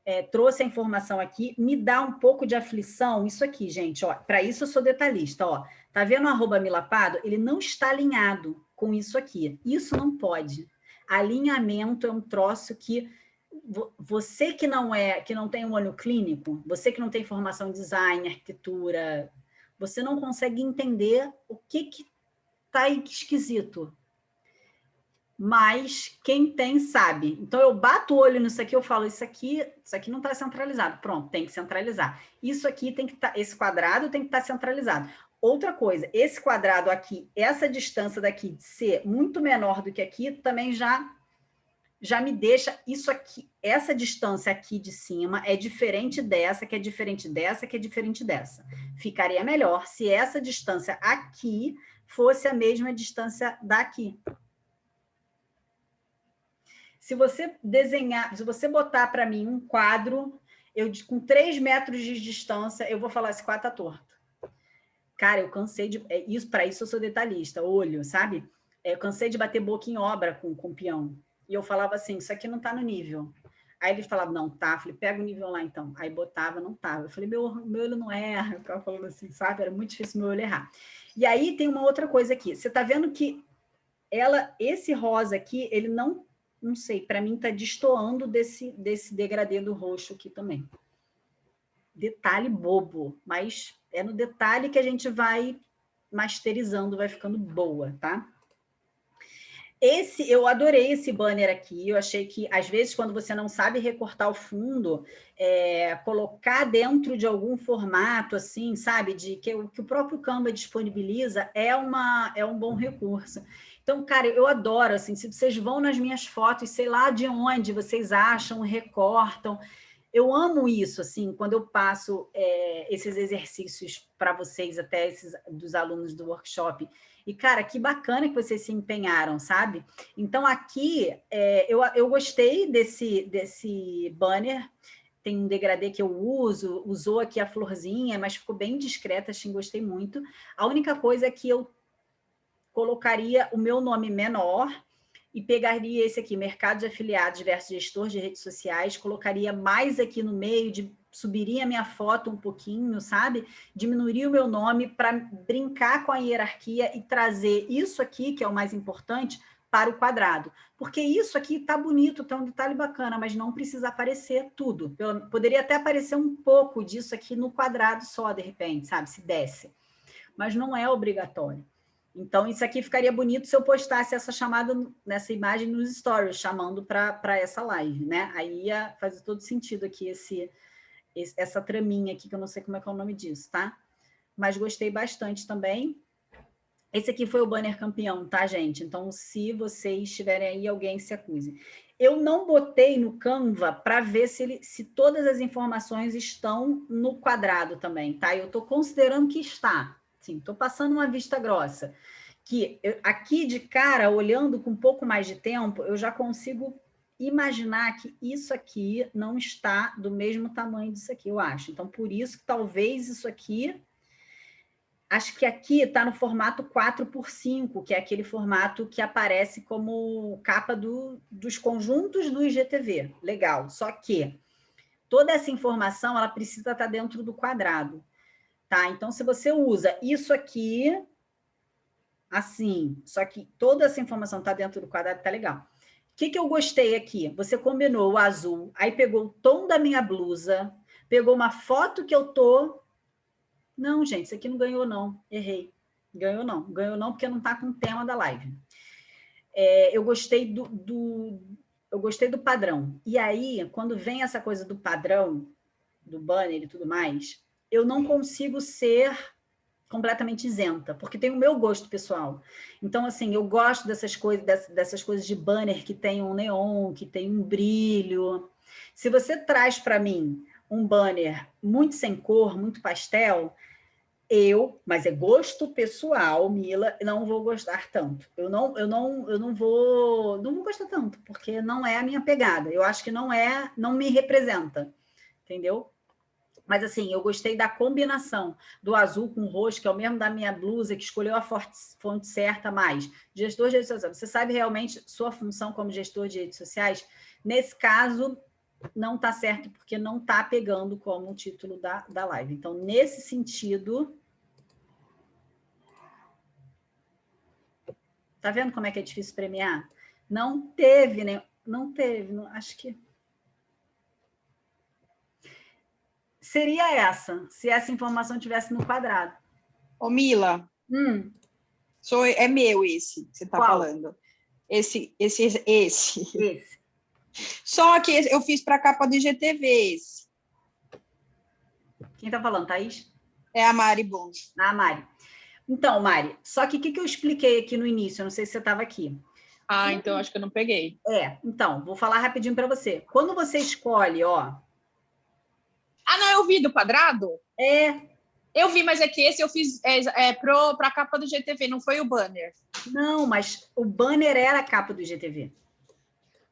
É, trouxe a informação aqui, me dá um pouco de aflição isso aqui, gente, ó. Para isso eu sou detalhista, ó. Tá vendo o arroba milapado? Ele não está alinhado com isso aqui. Isso não pode. Alinhamento é um troço que você que não é, que não tem um olho clínico, você que não tem formação em design, arquitetura, você não consegue entender o que que tá esquisito. Mas quem tem sabe. Então eu bato o olho nisso aqui, eu falo, isso aqui, isso aqui não está centralizado. Pronto, tem que centralizar. Isso aqui tem que estar, tá, esse quadrado tem que estar tá centralizado. Outra coisa, esse quadrado aqui, essa distância daqui de ser muito menor do que aqui, também já já me deixa isso aqui, essa distância aqui de cima é diferente dessa, que é diferente dessa, que é diferente dessa. Ficaria melhor se essa distância aqui fosse a mesma distância daqui. Se você desenhar, se você botar para mim um quadro, eu com 3 metros de distância, eu vou falar, esse quadro está torto. Cara, eu cansei de... É, isso Para isso eu sou detalhista, olho, sabe? É, eu cansei de bater boca em obra com, com peão. E eu falava assim, isso aqui não está no nível. Aí ele falava, não, tá. Falei, pega o nível lá então. Aí botava, não tava. Eu falei, meu, meu olho não erra. Eu ficava falando assim, sabe? Era muito difícil meu olho errar. E aí tem uma outra coisa aqui. Você está vendo que ela, esse rosa aqui, ele não, não sei, para mim está destoando desse, desse degradê do roxo aqui também. Detalhe bobo, mas é no detalhe que a gente vai masterizando, vai ficando boa, tá? Esse, eu adorei esse banner aqui, eu achei que, às vezes, quando você não sabe recortar o fundo, é, colocar dentro de algum formato, assim, sabe, de que, que o próprio Canva disponibiliza, é, uma, é um bom recurso. Então, cara, eu adoro, assim, se vocês vão nas minhas fotos, sei lá de onde vocês acham, recortam, eu amo isso, assim, quando eu passo é, esses exercícios para vocês, até esses dos alunos do workshop, e, cara, que bacana que vocês se empenharam, sabe? Então, aqui, é, eu, eu gostei desse, desse banner, tem um degradê que eu uso, usou aqui a florzinha, mas ficou bem discreta, assim, gostei muito. A única coisa é que eu colocaria o meu nome menor e pegaria esse aqui, mercado de afiliados versus gestor de redes sociais, colocaria mais aqui no meio de subiria a minha foto um pouquinho, sabe? Diminuiria o meu nome para brincar com a hierarquia e trazer isso aqui, que é o mais importante, para o quadrado. Porque isso aqui está bonito, está um detalhe bacana, mas não precisa aparecer tudo. Eu poderia até aparecer um pouco disso aqui no quadrado só, de repente, sabe? Se desse. mas não é obrigatório. Então, isso aqui ficaria bonito se eu postasse essa chamada nessa imagem nos stories, chamando para essa live, né? Aí ia fazer todo sentido aqui esse, esse, essa traminha aqui, que eu não sei como é que é o nome disso, tá? Mas gostei bastante também. Esse aqui foi o banner campeão, tá, gente? Então, se vocês tiverem aí, alguém se acuse. Eu não botei no Canva para ver se, ele, se todas as informações estão no quadrado também, tá? Eu estou considerando que está. Sim, estou passando uma vista grossa. Que eu, aqui de cara, olhando com um pouco mais de tempo, eu já consigo imaginar que isso aqui não está do mesmo tamanho disso aqui, eu acho. Então, por isso que talvez isso aqui Acho que aqui está no formato 4 por 5, que é aquele formato que aparece como capa do, dos conjuntos do IGTV. Legal. Só que toda essa informação ela precisa estar tá dentro do quadrado. Tá? Então, se você usa isso aqui, assim, só que toda essa informação está dentro do quadrado, tá legal. Que, que eu gostei aqui? Você combinou o azul, aí pegou o tom da minha blusa, pegou uma foto que eu tô não, gente, isso aqui não ganhou, não. Errei. Ganhou, não. Ganhou, não, porque não está com o tema da live. É, eu gostei do, do, eu gostei do padrão. E aí, quando vem essa coisa do padrão, do banner e tudo mais, eu não consigo ser completamente isenta, porque tem o meu gosto pessoal. Então, assim, eu gosto dessas coisas, dessas, coisas de banner que tem um neon, que tem um brilho. Se você traz para mim um banner muito sem cor, muito pastel, eu, mas é gosto pessoal, Mila, não vou gostar tanto. Eu não, eu não, eu não vou, não vou gostar tanto, porque não é a minha pegada. Eu acho que não é, não me representa, entendeu? Mas assim, eu gostei da combinação do azul com roxo, que é o mesmo da minha blusa, que escolheu a fonte certa mais. Gestor de redes sociais, você sabe realmente sua função como gestor de redes sociais? Nesse caso, não está certo, porque não está pegando como o título da, da live. Então, nesse sentido, Tá vendo como é que é difícil premiar? Não teve, né? Não teve, não, acho que... Seria essa, se essa informação tivesse no quadrado. Ô, Mila, hum. sou, é meu esse que você está falando. Esse, esse, esse. Esse. Só que eu fiz para a capa do IGTV esse. Quem está falando, Thaís? É a Mari Bons. Ah, Mari. Então, Mari, só que o que, que eu expliquei aqui no início? Eu não sei se você estava aqui. Ah, então acho que eu não peguei. É, então, vou falar rapidinho para você. Quando você escolhe, ó... Ah, não, eu vi do quadrado? É. Eu vi, mas é que esse eu fiz é, é, para a capa do GTV, não foi o banner. Não, mas o banner era a capa do GTV.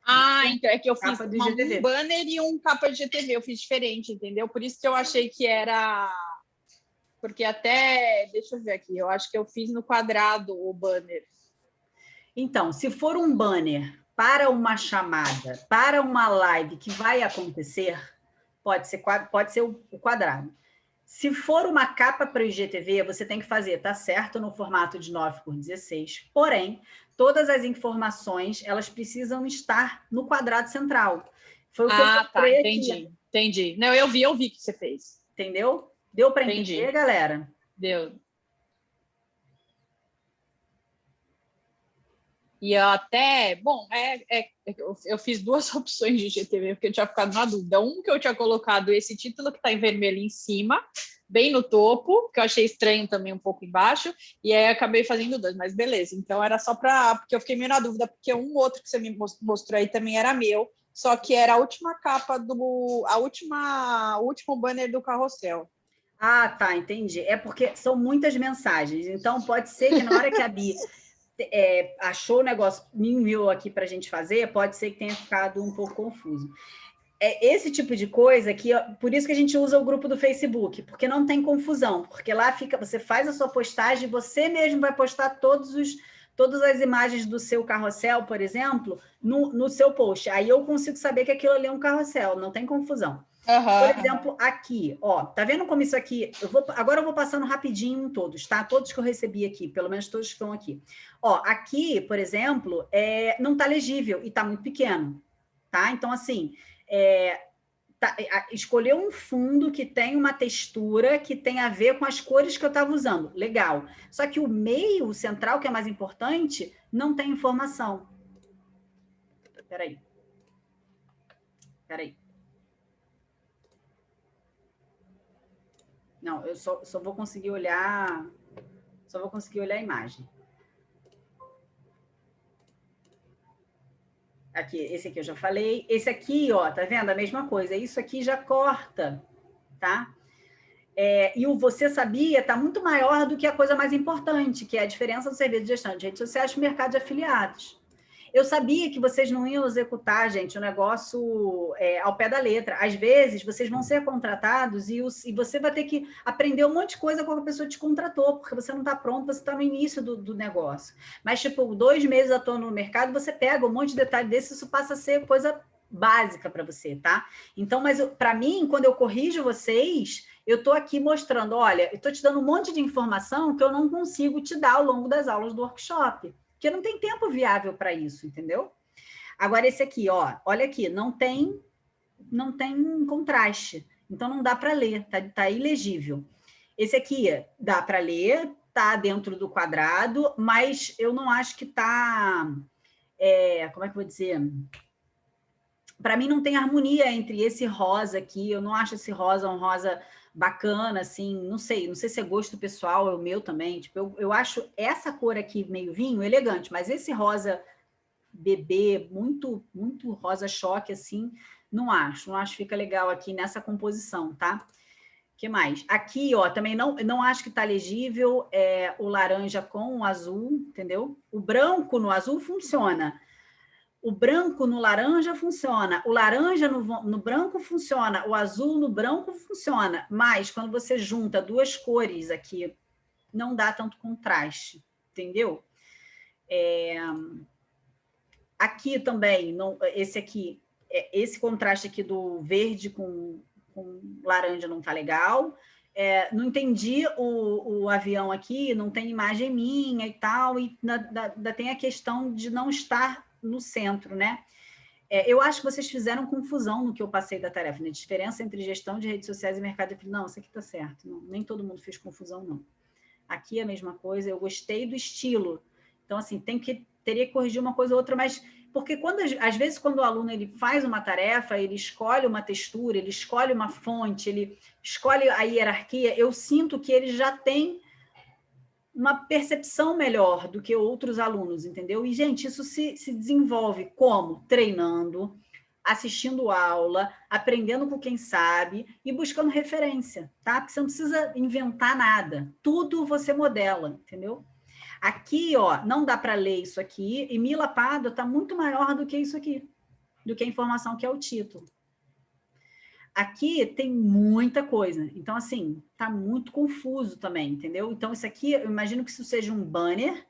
Ah, então é que eu fiz uma, um banner e um capa de GTV, eu fiz diferente, entendeu? Por isso que eu achei que era porque até, deixa eu ver aqui, eu acho que eu fiz no quadrado o banner. Então, se for um banner para uma chamada, para uma live que vai acontecer, pode ser, pode ser o quadrado. Se for uma capa para o IGTV, você tem que fazer, tá certo, no formato de 9 por 16, porém, todas as informações, elas precisam estar no quadrado central. Foi o que ah, eu tá, entendi, aqui. entendi. Não, eu vi, eu vi que você fez. Entendeu? Deu para entender, galera? Deu. E até, bom, é, é, eu, eu, fiz duas opções de GTV, porque eu tinha ficado na dúvida. Um que eu tinha colocado esse título que está em vermelho em cima, bem no topo, que eu achei estranho também um pouco embaixo, e aí acabei fazendo dois, mas beleza. Então era só para, porque eu fiquei meio na dúvida, porque um outro que você me mostrou aí também era meu, só que era a última capa do, a última, o último banner do carrossel. Ah, tá, entendi. É porque são muitas mensagens, então pode ser que na hora que a Bia é, achou o negócio, enviou aqui para a gente fazer, pode ser que tenha ficado um pouco confuso. É esse tipo de coisa que, por isso que a gente usa o grupo do Facebook, porque não tem confusão, porque lá fica, você faz a sua postagem, você mesmo vai postar todos os, todas as imagens do seu carrossel, por exemplo, no, no seu post. Aí eu consigo saber que aquilo ali é um carrossel, não tem confusão. Uhum. Por exemplo, aqui, ó, tá vendo como isso aqui? Eu vou, agora eu vou passando rapidinho todos, tá? Todos que eu recebi aqui, pelo menos todos que estão aqui. Ó, aqui, por exemplo, é, não tá legível e tá muito pequeno, tá? Então, assim, é, tá, escolher um fundo que tem uma textura que tem a ver com as cores que eu estava usando. Legal. Só que o meio, o central, que é mais importante, não tem informação. Espera aí. Espera aí. Não, eu só, só vou conseguir olhar... Só vou conseguir olhar a imagem. Aqui, esse aqui eu já falei. Esse aqui, ó, tá vendo? A mesma coisa. Isso aqui já corta, tá? É, e o você sabia está muito maior do que a coisa mais importante, que é a diferença do serviço de gestão de redes sociais e mercado de afiliados. Eu sabia que vocês não iam executar, gente, o negócio é, ao pé da letra. Às vezes, vocês vão ser contratados e, os, e, você vai ter que aprender um monte de coisa com a pessoa te contratou, porque você não está pronto, você está no início do, do, negócio. Mas, tipo, dois meses atuando no mercado, você pega um monte de detalhe desse, isso passa a ser coisa básica para você, tá? Então, mas para mim, quando eu corrijo vocês, eu estou aqui mostrando, olha, eu estou te dando um monte de informação que eu não consigo te dar ao longo das aulas do workshop porque não tem tempo viável para isso, entendeu? Agora, esse aqui, ó, olha aqui, não tem, não tem contraste, então não dá para ler, tá, tá ilegível. Esse aqui dá para ler, tá dentro do quadrado, mas eu não acho que tá, é, como é que eu vou dizer? Para mim não tem harmonia entre esse rosa aqui, eu não acho esse rosa um rosa bacana, assim, não sei, não sei se é gosto pessoal, é o meu também, tipo, eu, eu acho essa cor aqui meio vinho elegante, mas esse rosa bebê, muito, muito rosa choque, assim, não acho, não acho que fica legal aqui nessa composição, tá? que mais? Aqui, ó, também não, não acho que tá legível é, o laranja com o azul, entendeu? O branco no azul funciona, o branco no laranja funciona, o laranja no, no, branco funciona, o azul no branco funciona, mas quando você junta duas cores aqui, não dá tanto contraste, entendeu? É... Aqui também, não, esse aqui, é, esse contraste aqui do verde com, com laranja não tá legal. É, não entendi o, o, avião aqui, não tem imagem minha e tal, e ainda tem a questão de não estar no centro, né? É, eu acho que vocês fizeram confusão no que eu passei da tarefa, né? Diferença entre gestão de redes sociais e mercado de... Não, isso aqui está certo. Não, nem todo mundo fez confusão, não. Aqui é a mesma coisa, eu gostei do estilo. Então, assim, tem que, teria que corrigir uma coisa ou outra, mas... Porque quando, às vezes, quando o aluno ele faz uma tarefa, ele escolhe uma textura, ele escolhe uma fonte, ele escolhe a hierarquia, eu sinto que ele já tem uma percepção melhor do que outros alunos, entendeu? E, gente, isso se, se desenvolve como? Treinando, assistindo aula, aprendendo com quem sabe e buscando referência, tá? Porque você não precisa inventar nada, tudo você modela, entendeu? Aqui, ó, não dá para ler isso aqui, e Mila Pado está muito maior do que isso aqui, do que a informação que é o título. Aqui tem muita coisa, então, assim, tá muito confuso também, entendeu? Então, isso aqui, eu imagino que isso seja um banner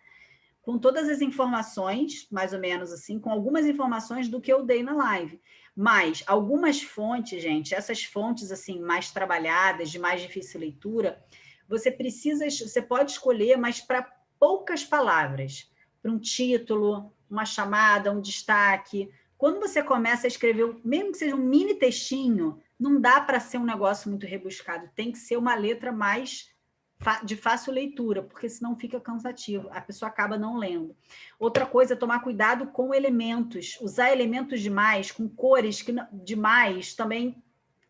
com todas as informações, mais ou menos assim, com algumas informações do que eu dei na live. Mas algumas fontes, gente, essas fontes, assim, mais trabalhadas, de mais difícil leitura, você precisa, você pode escolher, mas para poucas palavras, para um título, uma chamada, um destaque. Quando você começa a escrever, mesmo que seja um mini textinho, não dá para ser um negócio muito rebuscado, tem que ser uma letra mais de fácil leitura, porque senão fica cansativo, a pessoa acaba não lendo. Outra coisa é tomar cuidado com elementos, usar elementos demais, com cores que demais, também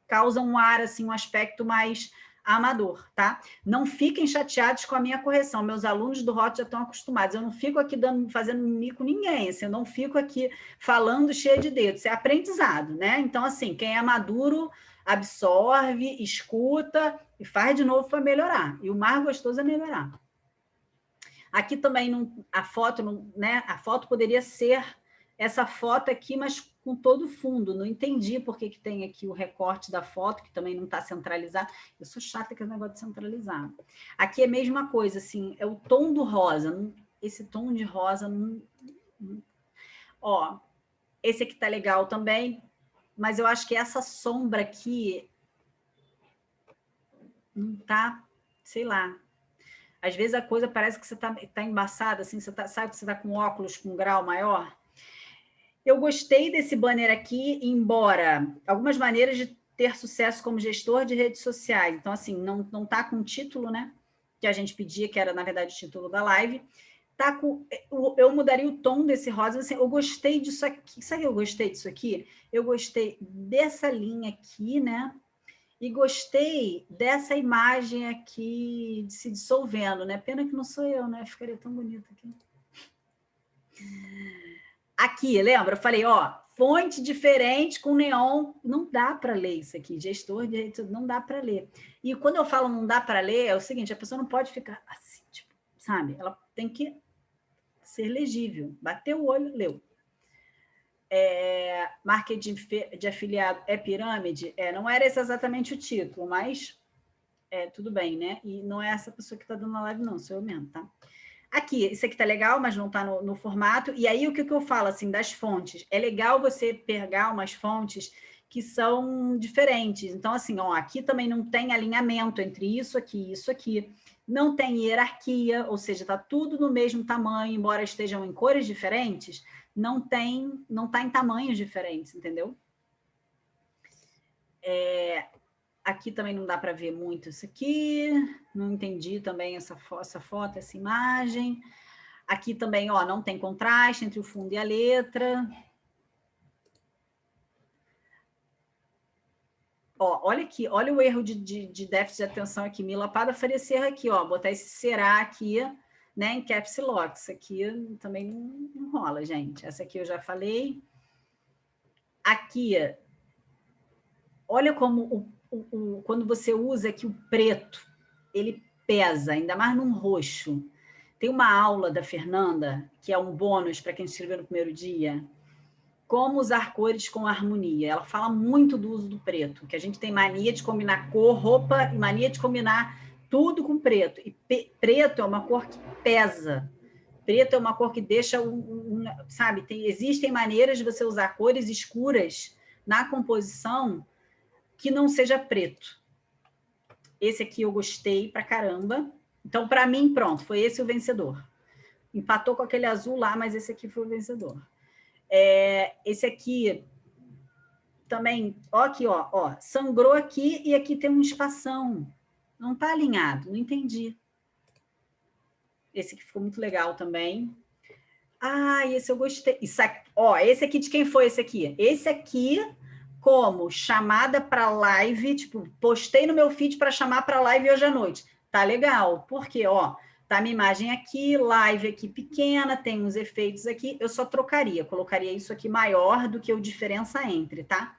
causam um ar, assim, um aspecto mais amador, tá? Não fiquem chateados com a minha correção. Meus alunos do ROT já estão acostumados. Eu não fico aqui dando, fazendo mimimi com ninguém. Assim, eu não fico aqui falando cheio de dedos. É aprendizado, né? Então, assim, quem é maduro absorve, escuta e faz de novo para melhorar. E o mais gostoso é melhorar. Aqui também não, a foto, não, né? A foto poderia ser essa foto aqui, mas com todo o fundo. Não entendi por que, que tem aqui o recorte da foto, que também não está centralizado. Eu sou chata com esse negócio de centralizar. Aqui é a mesma coisa, assim, é o tom do rosa. Esse tom de rosa... Não. Ó, esse aqui tá legal também, mas eu acho que essa sombra aqui não tá, sei lá. Às vezes a coisa parece que você tá, tá embaçada, assim, você tá, sabe que você tá com óculos com grau maior? Eu gostei desse banner aqui, embora algumas maneiras de ter sucesso como gestor de redes sociais. Então, assim, não, não tá com título, né? Que a gente pedia, que era, na verdade, o título da live. Tá com, eu mudaria o tom desse rosa. Assim, eu gostei disso aqui. Sabe eu gostei disso aqui? Eu gostei dessa linha aqui, né? E gostei dessa imagem aqui se dissolvendo, né? Pena que não sou eu, né? Ficaria tão bonito aqui. Aqui, lembra? Eu falei, ó, fonte diferente com neon. Não dá para ler isso aqui. Gestor de não dá para ler. E quando eu falo não dá para ler, é o seguinte, a pessoa não pode ficar assim, tipo, sabe? Ela tem que ser legível. Bateu o olho, leu. É, marketing de afiliado é pirâmide? É, não era esse exatamente o título, mas é, tudo bem, né? E não é essa pessoa que está dando a live, não, sou eu mesmo, tá? Aqui, isso aqui tá legal, mas não tá no, no formato. E aí, o que, que eu falo, assim, das fontes? É legal você pegar umas fontes que são diferentes. Então, assim, ó, aqui também não tem alinhamento entre isso aqui e isso aqui. Não tem hierarquia, ou seja, tá tudo no mesmo tamanho, embora estejam em cores diferentes, não tem, não tá em tamanhos diferentes, entendeu? É, Aqui também não dá para ver muito isso aqui. Não entendi também essa, fo essa foto, essa imagem. Aqui também, ó, não tem contraste entre o fundo e a letra. Ó, olha aqui, olha o erro de, de, de déficit de atenção aqui. Me lapada ser aqui, ó, botar esse será aqui, né, em caps lock. Isso aqui também não, não rola, gente. Essa aqui eu já falei. Aqui, olha como o o, o, quando você usa aqui o preto, ele pesa, ainda mais num roxo. Tem uma aula da Fernanda, que é um bônus para quem escreveu no primeiro dia, como usar cores com harmonia. Ela fala muito do uso do preto, que a gente tem mania de combinar cor, roupa, e mania de combinar tudo com preto. E preto é uma cor que pesa. Preto é uma cor que deixa, um, um, sabe, tem, existem maneiras de você usar cores escuras na composição que não seja preto. Esse aqui eu gostei pra caramba. Então, para mim, pronto, foi esse o vencedor. Empatou com aquele azul lá, mas esse aqui foi o vencedor. É, esse aqui também, ó aqui, ó, ó, sangrou aqui e aqui tem um espação. Não está alinhado, não entendi. Esse aqui ficou muito legal também. Ah, esse eu gostei. Isso aqui, ó, esse aqui de quem foi esse aqui? Esse aqui como chamada para live, tipo, postei no meu feed para chamar para live hoje à noite. Tá legal, porque, ó, tá minha imagem aqui, live aqui pequena, tem uns efeitos aqui, eu só trocaria, colocaria isso aqui maior do que o diferença entre, tá?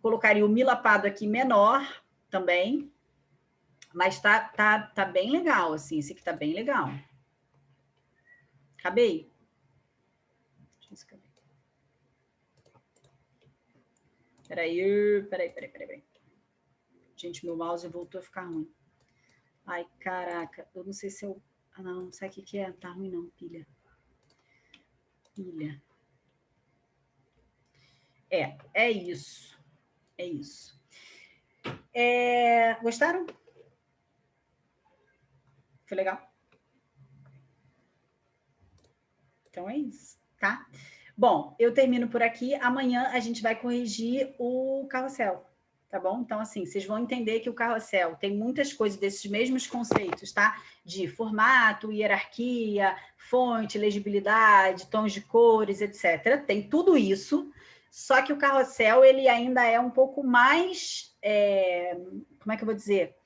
Colocaria o milapado aqui menor também, mas tá, tá, tá bem legal, assim, esse aqui tá bem legal. Acabei? Peraí, peraí, peraí, peraí. Gente, meu mouse voltou a ficar ruim. Ai, caraca, eu não sei se eu... Ah, não, não sei o que, que é. Tá ruim não, pilha. Pilha. É, é isso. É isso. É... Gostaram? Foi legal? Então é isso, tá? Bom, eu termino por aqui. Amanhã a gente vai corrigir o carrossel, tá bom? Então, assim, vocês vão entender que o carrossel tem muitas coisas desses mesmos conceitos, tá? De formato, hierarquia, fonte, legibilidade, tons de cores, etc. Tem tudo isso, só que o carrossel, ele ainda é um pouco mais... É... Como é que eu vou dizer?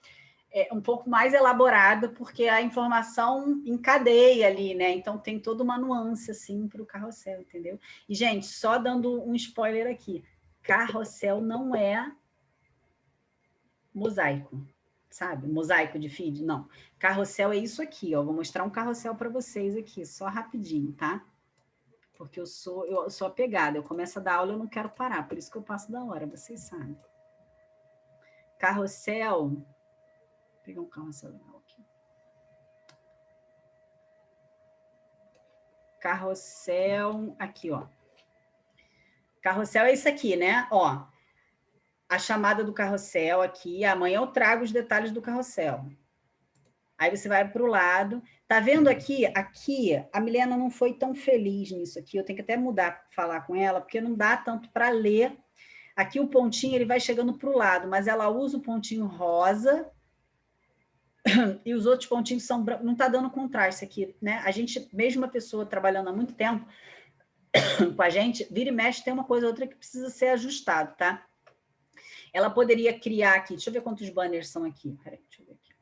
É, um pouco mais elaborado, porque a informação encadeia ali, né? Então tem toda uma nuance assim para o carrossel, entendeu? E, gente, só dando um spoiler aqui: carrossel não é mosaico, sabe? Mosaico de feed, não. Carrossel é isso aqui, ó. Vou mostrar um carrossel para vocês aqui, só rapidinho, tá? Porque eu sou, eu sou apegada, eu começo a dar aula, eu não quero parar, por isso que eu passo da hora, vocês sabem. Carrossel pegar um carrossel legal aqui. Carrossel, aqui, ó. Carrossel é isso aqui, né? Ó, a chamada do carrossel aqui. Amanhã eu trago os detalhes do carrossel. Aí você vai para o lado. Tá vendo aqui? Aqui, a Milena não foi tão feliz nisso aqui. Eu tenho que até mudar, falar com ela, porque não dá tanto para ler Aqui o pontinho ele vai chegando para o lado, mas ela usa o pontinho rosa e os outros pontinhos são não está dando contraste aqui, né? A gente, mesmo uma pessoa trabalhando há muito tempo com a gente, vira e mexe, tem uma coisa ou outra que precisa ser ajustado, tá? Ela poderia criar aqui, deixa eu ver quantos banners são aqui. Peraí, deixa eu ver aqui.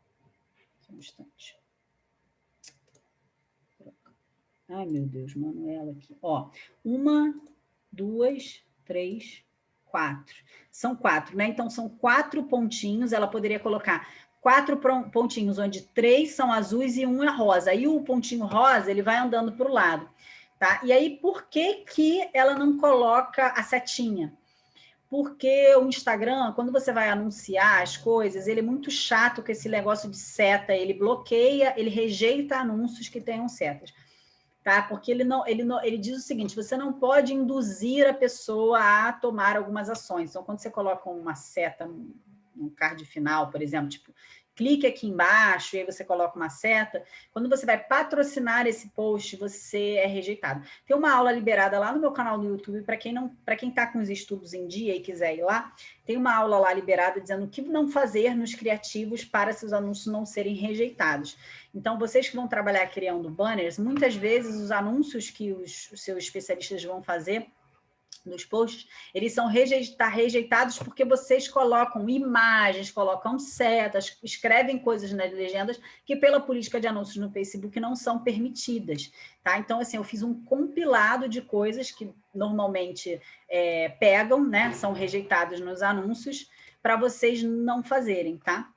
Só um instante. Ai, meu Deus, Manuela aqui. Ó, uma, duas, três, quatro. São quatro, né? Então, são quatro pontinhos. Ela poderia colocar quatro pontinhos, onde três são azuis e um é rosa. Aí, o pontinho rosa, ele vai andando para o lado. Tá? E aí, por que, que ela não coloca a setinha? Porque o Instagram, quando você vai anunciar as coisas, ele é muito chato com esse negócio de seta. Ele bloqueia, ele rejeita anúncios que tenham setas tá? Porque ele não, ele não, ele diz o seguinte: você não pode induzir a pessoa a tomar algumas ações. Então, quando você coloca uma seta no card final, por exemplo, tipo, clique aqui embaixo, e aí você coloca uma seta. Quando você vai patrocinar esse post, você é rejeitado. Tem uma aula liberada lá no meu canal do YouTube, para quem não, para quem está com os estudos em dia e quiser ir lá, tem uma aula lá liberada dizendo o que não fazer nos criativos para seus anúncios não serem rejeitados. Então, vocês que vão trabalhar criando banners, muitas vezes os anúncios que os, os seus especialistas vão fazer nos posts, eles são rejeita rejeitados porque vocês colocam imagens, colocam setas, escrevem coisas nas legendas que pela política de anúncios no Facebook não são permitidas, tá? Então, assim, eu fiz um compilado de coisas que normalmente é, pegam, né? São rejeitados nos anúncios para vocês não fazerem, tá?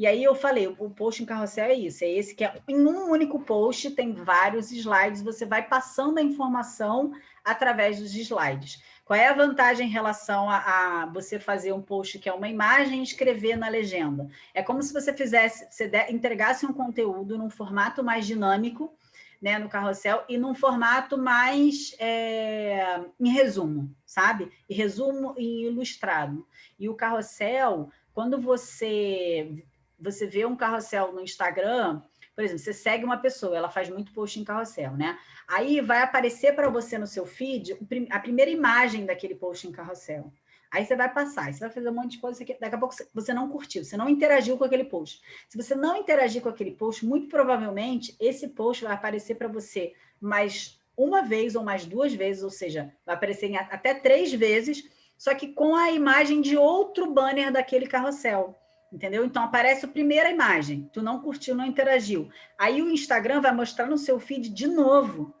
E aí eu falei, o post em carrossel é isso, é esse que é em um único post, tem vários slides, você vai passando a informação através dos slides. Qual é a vantagem em relação a, a você fazer um post que é uma imagem e escrever na legenda? É como se você fizesse, você de, entregasse um conteúdo num formato mais dinâmico, né, no carrossel, e num formato mais é, em resumo, sabe? E resumo e ilustrado. E o carrossel, quando você você vê um carrossel no Instagram, por exemplo, você segue uma pessoa, ela faz muito post em carrossel, né? Aí vai aparecer para você no seu feed a primeira imagem daquele post em carrossel. Aí você vai passar, você vai fazer um monte de coisa, daqui a pouco você não curtiu, você não interagiu com aquele post. Se você não interagir com aquele post, muito provavelmente esse post vai aparecer para você mais uma vez ou mais duas vezes, ou seja, vai aparecer até três vezes, só que com a imagem de outro banner daquele carrossel entendeu? Então aparece a primeira imagem, tu não curtiu, não interagiu. Aí o Instagram vai mostrar no seu feed de novo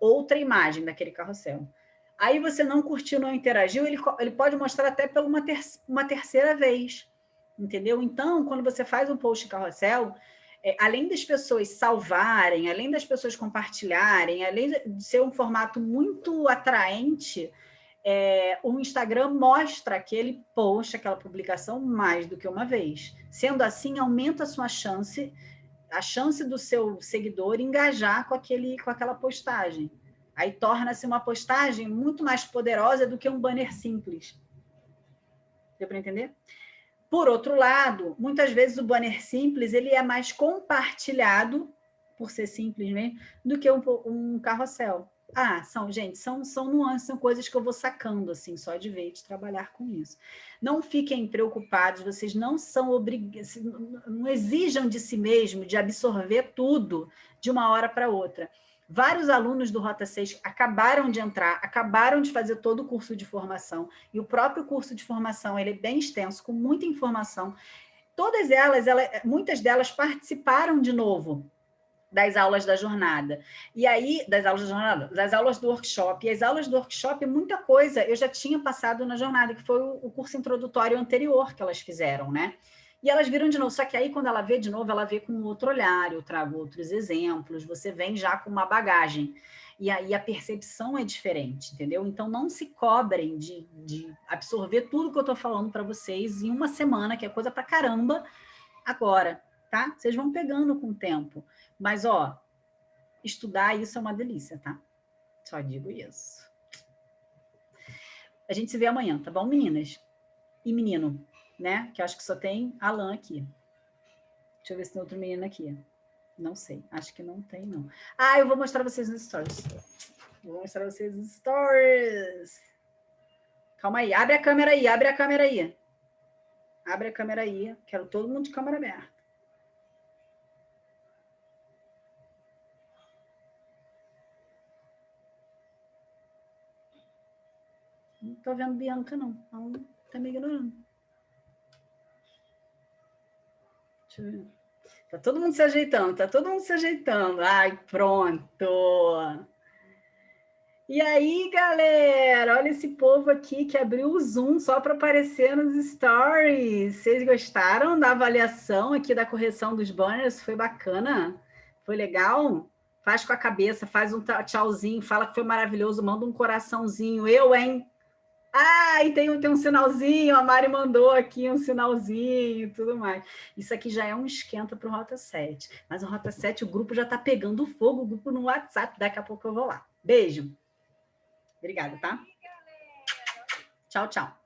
outra imagem daquele carrossel. Aí você não curtiu, não interagiu, ele, ele pode mostrar até pela uma, ter, uma terceira vez, entendeu? Então, quando você faz um post carrossel, é, além das pessoas salvarem, além das pessoas compartilharem, além de ser um formato muito atraente, é, o Instagram mostra aquele post, aquela publicação mais do que uma vez. Sendo assim, aumenta a sua chance, a chance do seu seguidor engajar com, aquele, com aquela postagem. Aí torna-se uma postagem muito mais poderosa do que um banner simples. Deu para entender? Por outro lado, muitas vezes o banner simples ele é mais compartilhado, por ser simples mesmo, do que um, um carrossel. Ah, são, gente, são, são nuances, são coisas que eu vou sacando, assim, só de ver, de trabalhar com isso. Não fiquem preocupados, vocês não são obrigados, não exijam de si mesmo de absorver tudo de uma hora para outra. Vários alunos do Rota 6 acabaram de entrar, acabaram de fazer todo o curso de formação, e o próprio curso de formação ele é bem extenso, com muita informação. Todas elas, ela, muitas delas participaram de novo das aulas da jornada. E aí, das aulas da jornada, das aulas do workshop. E as aulas do workshop, muita coisa eu já tinha passado na jornada, que foi o, curso introdutório anterior que elas fizeram, né? E elas viram de novo, só que aí quando ela vê de novo, ela vê com outro olhar, eu trago outros exemplos, você vem já com uma bagagem. E aí a percepção é diferente, entendeu? Então não se cobrem de, de absorver tudo que eu estou falando para vocês em uma semana, que é coisa para caramba, agora, tá? Vocês vão pegando com o tempo. Mas, ó, estudar isso é uma delícia, tá? Só digo isso. A gente se vê amanhã, tá bom, meninas? E menino, né? Que eu acho que só tem Alan aqui. Deixa eu ver se tem outro menino aqui. Não sei, acho que não tem, não. Ah, eu vou mostrar vocês nos stories. Vou mostrar vocês nos stories. Calma aí, abre a câmera aí, abre a câmera aí. Abre a câmera aí, quero todo mundo de câmera aberta. Não tô vendo Bianca, não. Ela tá me ignorando. Deixa eu ver. Tá todo mundo se ajeitando, tá todo mundo se ajeitando. Ai, pronto. E aí, galera, olha esse povo aqui que abriu o Zoom só para aparecer nos stories. Vocês gostaram da avaliação aqui da correção dos banners? Foi bacana? Foi legal? Faz com a cabeça, faz um tchauzinho, fala que foi maravilhoso, manda um coraçãozinho. Eu, hein? Ah, e tem, tem um sinalzinho, a Mari mandou aqui um sinalzinho e tudo mais. Isso aqui já é um esquenta para o Rota 7. Mas o Rota 7, o grupo já está pegando fogo, o grupo no WhatsApp. Daqui a pouco eu vou lá. Beijo. Obrigada, tá? Tchau, tchau.